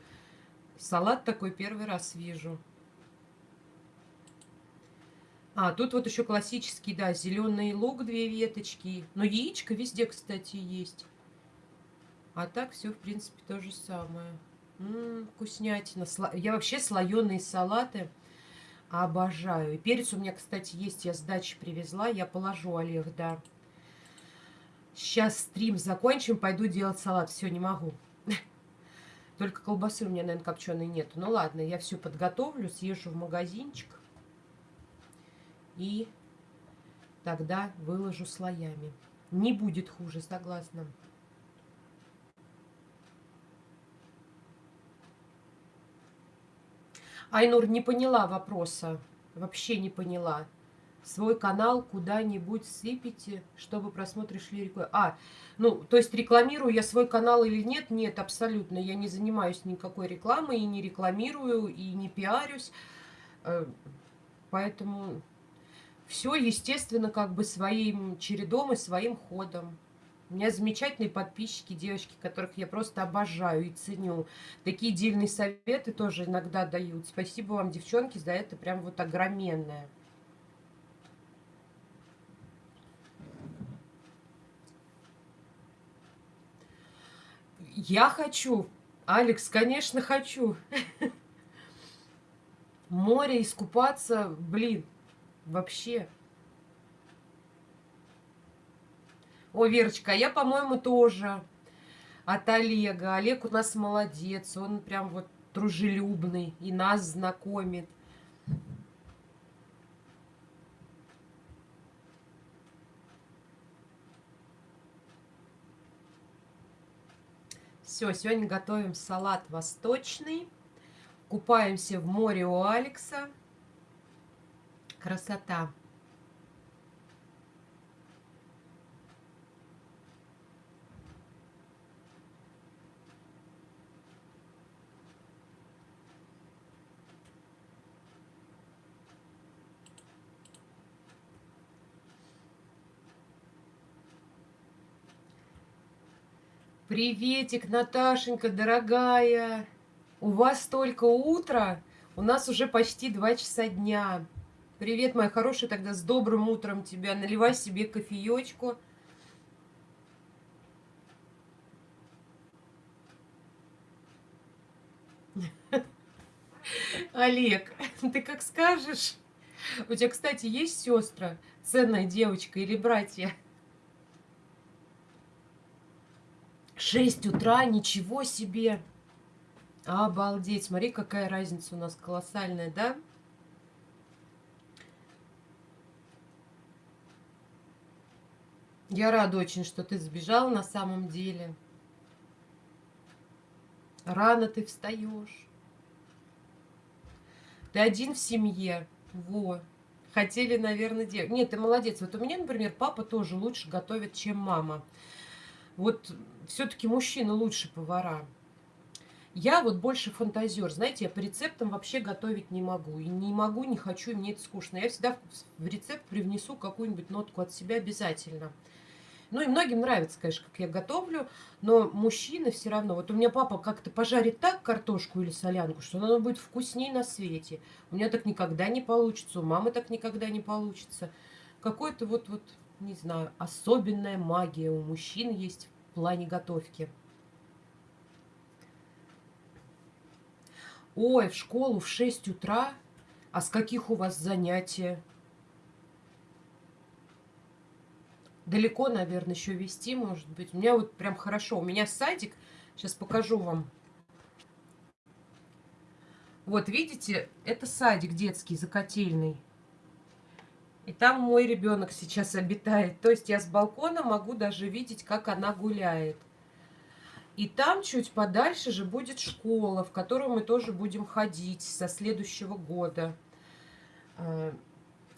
Салат такой первый раз вижу. А, тут вот еще классический, да, зеленый лук, две веточки. Но яичко везде, кстати, есть. А так все, в принципе, то же самое. М -м, вкуснятина. Я вообще слоеные салаты обожаю. И перец у меня, кстати, есть. Я с дачи привезла. Я положу, Олег, да. Сейчас стрим закончим, пойду делать салат. Все, не могу. Только колбасы у меня, наверное, копченой нет. Ну ладно, я все подготовлю, съезжу в магазинчик. И тогда выложу слоями. Не будет хуже, согласна. Айнур не поняла вопроса. Вообще не поняла свой канал куда-нибудь сыпите, чтобы просмотры шли рекой. А, ну, то есть рекламирую я свой канал или нет? Нет, абсолютно. Я не занимаюсь никакой рекламой, и не рекламирую, и не пиарюсь. Э, поэтому все, естественно, как бы своим чередом и своим ходом. У меня замечательные подписчики, девочки, которых я просто обожаю и ценю. Такие дельные советы тоже иногда дают. Спасибо вам, девчонки, за это прям вот огроменное. Я хочу. Алекс, конечно, хочу. Море искупаться, блин, вообще. О, Верочка, я, по-моему, тоже от Олега. Олег у нас молодец, он прям вот дружелюбный и нас знакомит. Все, сегодня готовим салат восточный. Купаемся в море у Алекса. Красота. Приветик, Наташенька, дорогая. У вас только утро, у нас уже почти два часа дня. Привет, моя хорошая, тогда с добрым утром тебя. Наливай себе кофеечку. Олег, ты как скажешь. У тебя, кстати, есть сестра, ценная девочка или братья? 6 утра, ничего себе. Обалдеть, смотри, какая разница у нас колоссальная, да? Я рада очень, что ты сбежал на самом деле. Рано ты встаешь. Ты один в семье. Во. Хотели, наверное, делать. Нет, ты молодец. Вот у меня, например, папа тоже лучше готовит, чем мама. Вот все-таки мужчины лучше повара. Я вот больше фантазер. Знаете, я по рецептам вообще готовить не могу. И не могу, не хочу, и мне это скучно. Я всегда в рецепт привнесу какую-нибудь нотку от себя обязательно. Ну и многим нравится, конечно, как я готовлю, но мужчины все равно. Вот у меня папа как-то пожарит так картошку или солянку, что она будет вкуснее на свете. У меня так никогда не получится, у мамы так никогда не получится. Какой-то вот, вот не знаю, особенная магия у мужчин есть плане готовки. Ой, в школу в 6 утра? А с каких у вас занятия? Далеко, наверное, еще вести, может быть. У меня вот прям хорошо. У меня садик. Сейчас покажу вам. Вот, видите, это садик детский, закотельный. И там мой ребенок сейчас обитает. То есть я с балкона могу даже видеть, как она гуляет. И там чуть подальше же будет школа, в которую мы тоже будем ходить со следующего года. Э,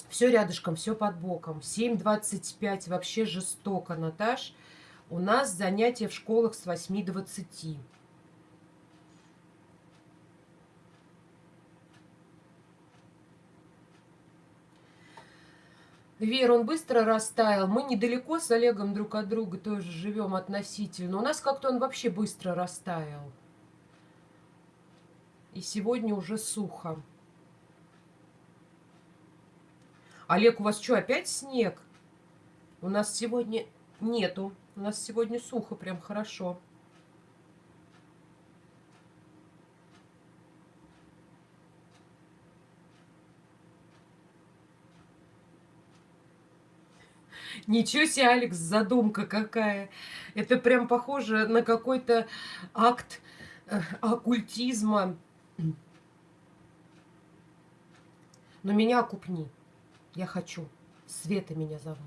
все рядышком, все под боком. 7.25 вообще жестоко, Наташ. У нас занятия в школах с 8 до 20. Вера, он быстро растаял. Мы недалеко с Олегом друг от друга тоже живем относительно. У нас как-то он вообще быстро растаял. И сегодня уже сухо. Олег, у вас что, опять снег? У нас сегодня нету. У нас сегодня сухо, прям хорошо. Ничего себе, Алекс, задумка какая. Это прям похоже на какой-то акт э, оккультизма. Но меня окупни. Я хочу. Света меня зовут.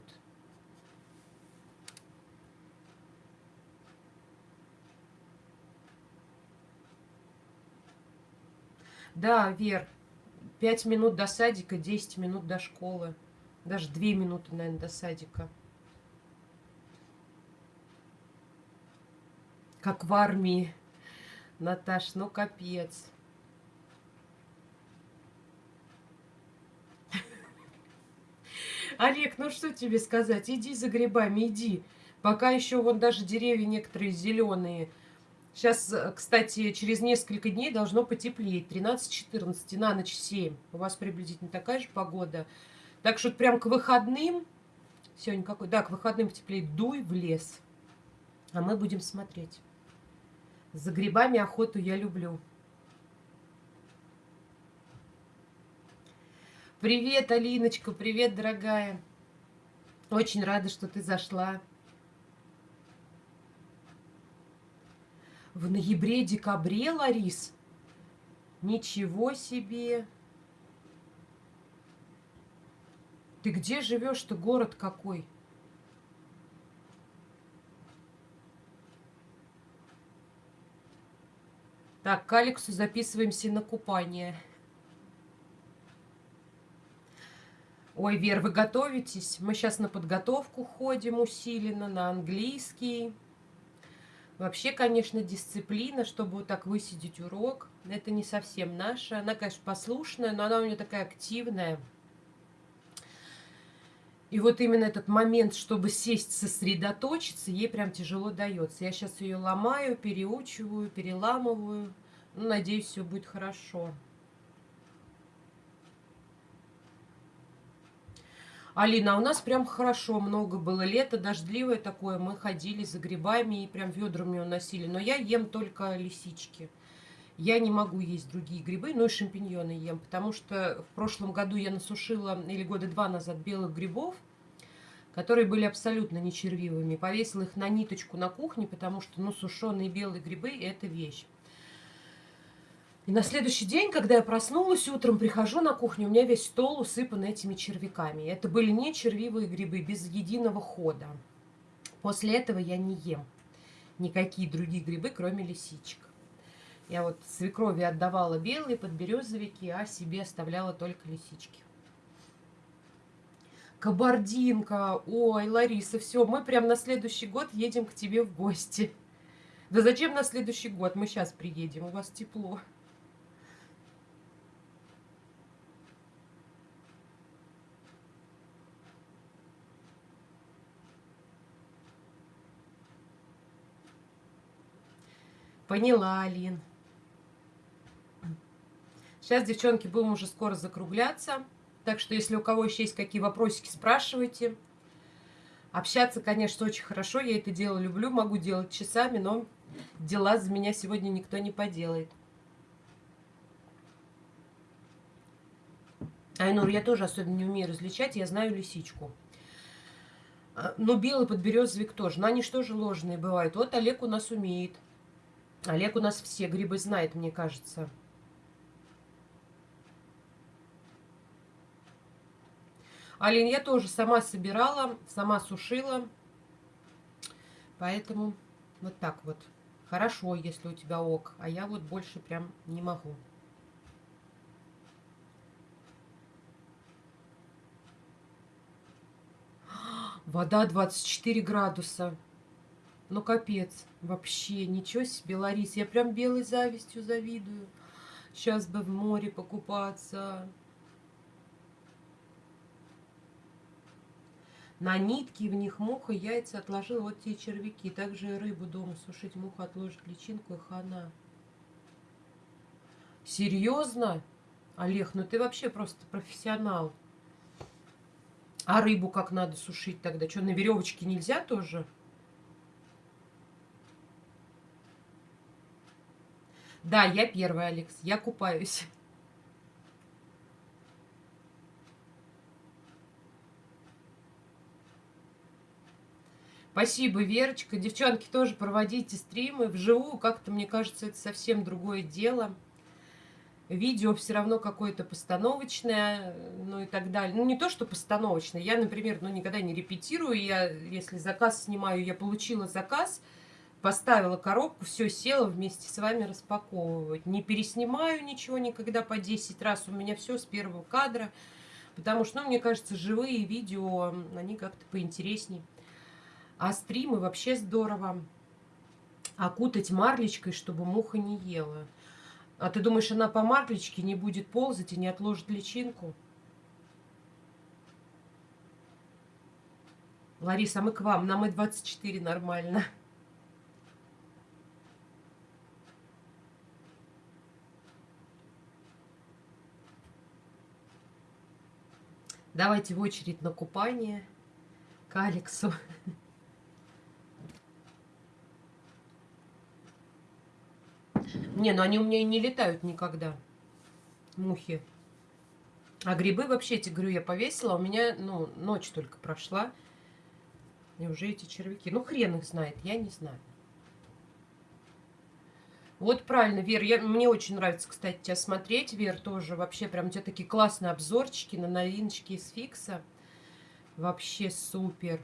Да, Вер, пять минут до садика, 10 минут до школы. Даже две минуты, наверное, до садика. Как в армии. Наташ, ну капец. Олег, ну что тебе сказать? Иди за грибами, иди. Пока еще вон даже деревья некоторые зеленые. Сейчас, э, кстати, через несколько дней должно потеплеть. 13-14, на ночь 7. У вас приблизительно такая же погода. Так что прям к выходным, сегодня какой, да, к выходным потеплеет, дуй в лес. А мы будем смотреть. За грибами охоту я люблю. Привет, Алиночка, привет, дорогая. Очень рада, что ты зашла. В ноябре-декабре, Ларис? Ничего себе! Ты где живешь-то? Город какой? Так, к Алексу записываемся на купание. Ой, Вер, вы готовитесь? Мы сейчас на подготовку ходим усиленно, на английский. Вообще, конечно, дисциплина, чтобы вот так высидеть урок, это не совсем наша. Она, конечно, послушная, но она у нее такая активная. И вот именно этот момент, чтобы сесть, сосредоточиться, ей прям тяжело дается. Я сейчас ее ломаю, переучиваю, переламываю. Ну, надеюсь, все будет хорошо. Алина, а у нас прям хорошо, много было лето, дождливое такое, мы ходили за грибами и прям ведрами уносили. Но я ем только лисички. Я не могу есть другие грибы, но и шампиньоны ем, потому что в прошлом году я насушила, или года два назад, белых грибов, которые были абсолютно не червивыми. Повесила их на ниточку на кухне, потому что, ну, сушеные белые грибы – это вещь. И на следующий день, когда я проснулась, утром прихожу на кухню, у меня весь стол усыпан этими червяками. Это были не червивые грибы, без единого хода. После этого я не ем никакие другие грибы, кроме лисичек. Я вот свекрови отдавала белые подберезовики, а себе оставляла только лисички. Кабардинка, ой, Лариса, все, мы прям на следующий год едем к тебе в гости. Да зачем на следующий год? Мы сейчас приедем, у вас тепло. Поняла, Алин. Сейчас, девчонки, будем уже скоро закругляться. Так что, если у кого еще есть какие вопросики, спрашивайте. Общаться, конечно, очень хорошо. Я это дело люблю, могу делать часами, но дела за меня сегодня никто не поделает. Айнур, я тоже особенно не умею различать, я знаю лисичку. А, но белый подберезовик тоже. Но они что же ложные бывают? Вот Олег у нас умеет. Олег у нас все грибы знает, мне кажется. Алин, я тоже сама собирала, сама сушила. Поэтому вот так вот. Хорошо, если у тебя ок. А я вот больше прям не могу. Вода 24 градуса. Ну, капец. Вообще, ничего себе, Ларис. Я прям белой завистью завидую. Сейчас бы в море покупаться. На нитки в них муха, яйца отложила. Вот те червяки. Также и рыбу дома сушить. Муха отложит личинку и хана. Серьезно? Олег, ну ты вообще просто профессионал. А рыбу как надо сушить тогда? Что, на веревочке нельзя тоже? Да, я первая, Алекс. Я купаюсь. Спасибо, Верочка. Девчонки, тоже проводите стримы вживую. Как-то, мне кажется, это совсем другое дело. Видео все равно какое-то постановочное, ну и так далее. Ну, не то, что постановочное. Я, например, ну, никогда не репетирую. Я, если заказ снимаю, я получила заказ, поставила коробку, все, села вместе с вами распаковывать. Не переснимаю ничего никогда по 10 раз. У меня все с первого кадра. Потому что, ну, мне кажется, живые видео, они как-то поинтереснее. А стримы вообще здорово. Окутать марлечкой, чтобы муха не ела. А ты думаешь, она по марлечке не будет ползать и не отложит личинку? Лариса, а мы к вам. Нам и 24 нормально. Давайте в очередь на купание к Алексу. Не, ну они у меня и не летают никогда. Мухи. А грибы вообще, эти говорю, я повесила. У меня, ну, ночь только прошла. И уже эти червяки. Ну, хрен их знает, я не знаю. Вот правильно, Вер, я, мне очень нравится, кстати, тебя смотреть, Вер, тоже. Вообще, прям у тебя такие классные обзорчики на новиночки из Фикса. Вообще супер.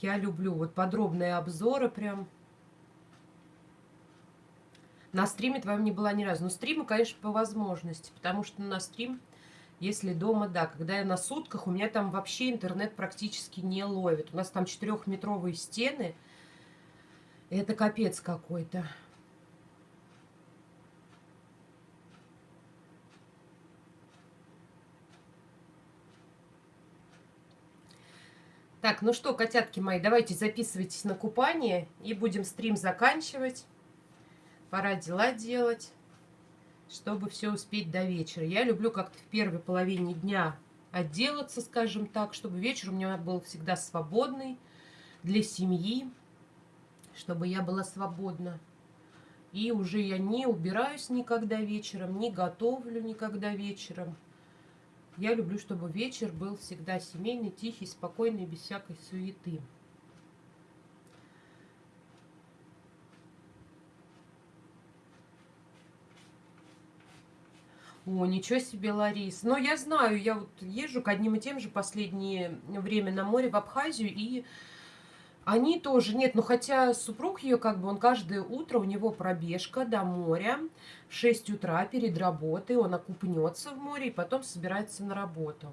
Я люблю вот подробные обзоры прям. На стриме твоем не была ни разу. Но стримы, конечно, по возможности, потому что на стрим, если дома, да, когда я на сутках, у меня там вообще интернет практически не ловит. У нас там четырехметровые стены. Это капец какой-то. Так, ну что, котятки мои, давайте записывайтесь на купание и будем стрим заканчивать. Пора дела делать, чтобы все успеть до вечера. Я люблю как-то в первой половине дня отделаться, скажем так, чтобы вечер у меня был всегда свободный для семьи, чтобы я была свободна. И уже я не убираюсь никогда вечером, не готовлю никогда вечером. Я люблю, чтобы вечер был всегда семейный, тихий, спокойный, без всякой суеты. О, ничего себе, Ларис. Но я знаю, я вот езжу к одним и тем же последнее время на море в Абхазию, и они тоже, нет, ну хотя супруг ее, как бы, он каждое утро, у него пробежка до моря, в 6 утра перед работой, он окупнется в море и потом собирается на работу.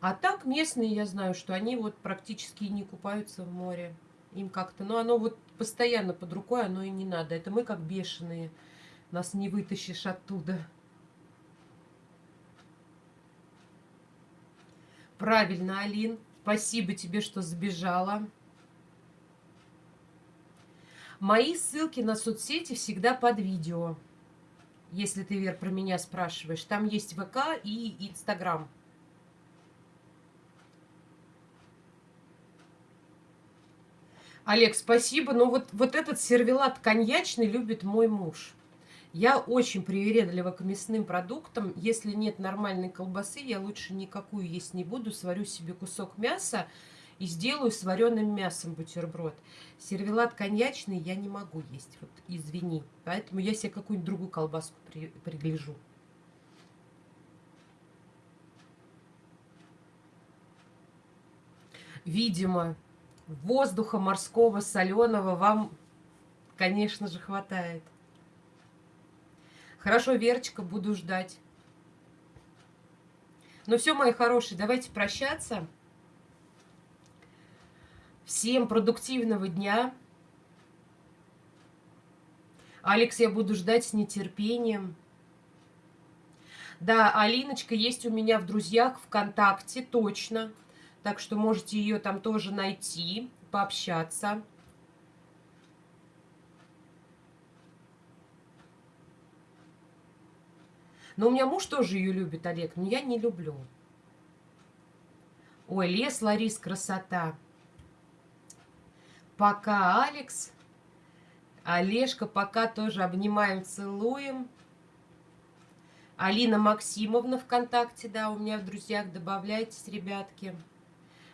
А так местные, я знаю, что они вот практически не купаются в море. Им как-то, ну оно вот постоянно под рукой, оно и не надо. Это мы как бешеные, нас не вытащишь оттуда. Правильно, Алин. Спасибо тебе, что сбежала. Мои ссылки на соцсети всегда под видео. Если ты, Вер, про меня спрашиваешь. Там есть ВК и Инстаграм. Олег, спасибо. Но вот, вот этот сервелат коньячный любит мой муж. Я очень привередлива к мясным продуктам. Если нет нормальной колбасы, я лучше никакую есть не буду. Сварю себе кусок мяса и сделаю с вареным мясом бутерброд. Сервелат коньячный я не могу есть, вот извини. Поэтому я себе какую-нибудь другую колбаску при, пригляжу. Видимо, воздуха морского, соленого вам, конечно же, хватает. Хорошо, Верочка, буду ждать. Ну все, мои хорошие, давайте прощаться. Всем продуктивного дня. Алекс, я буду ждать с нетерпением. Да, Алиночка есть у меня в друзьях ВКонтакте, точно. Так что можете ее там тоже найти, пообщаться. Но у меня муж тоже ее любит, Олег, но я не люблю. Ой, лес, Ларис, красота. Пока, Алекс. Олежка, пока тоже обнимаем, целуем. Алина Максимовна ВКонтакте, да, у меня в друзьях, добавляйтесь, ребятки.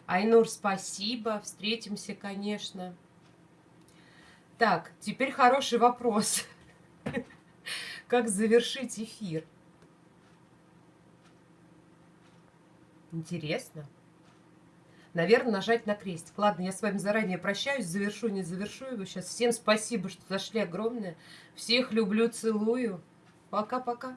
Айнур, спасибо. Встретимся, конечно. Так, теперь хороший вопрос. Как завершить эфир? Интересно. Наверное, нажать на крестик. Ладно, я с вами заранее прощаюсь, завершу, не завершу его сейчас. Всем спасибо, что зашли огромное. Всех люблю, целую. Пока-пока.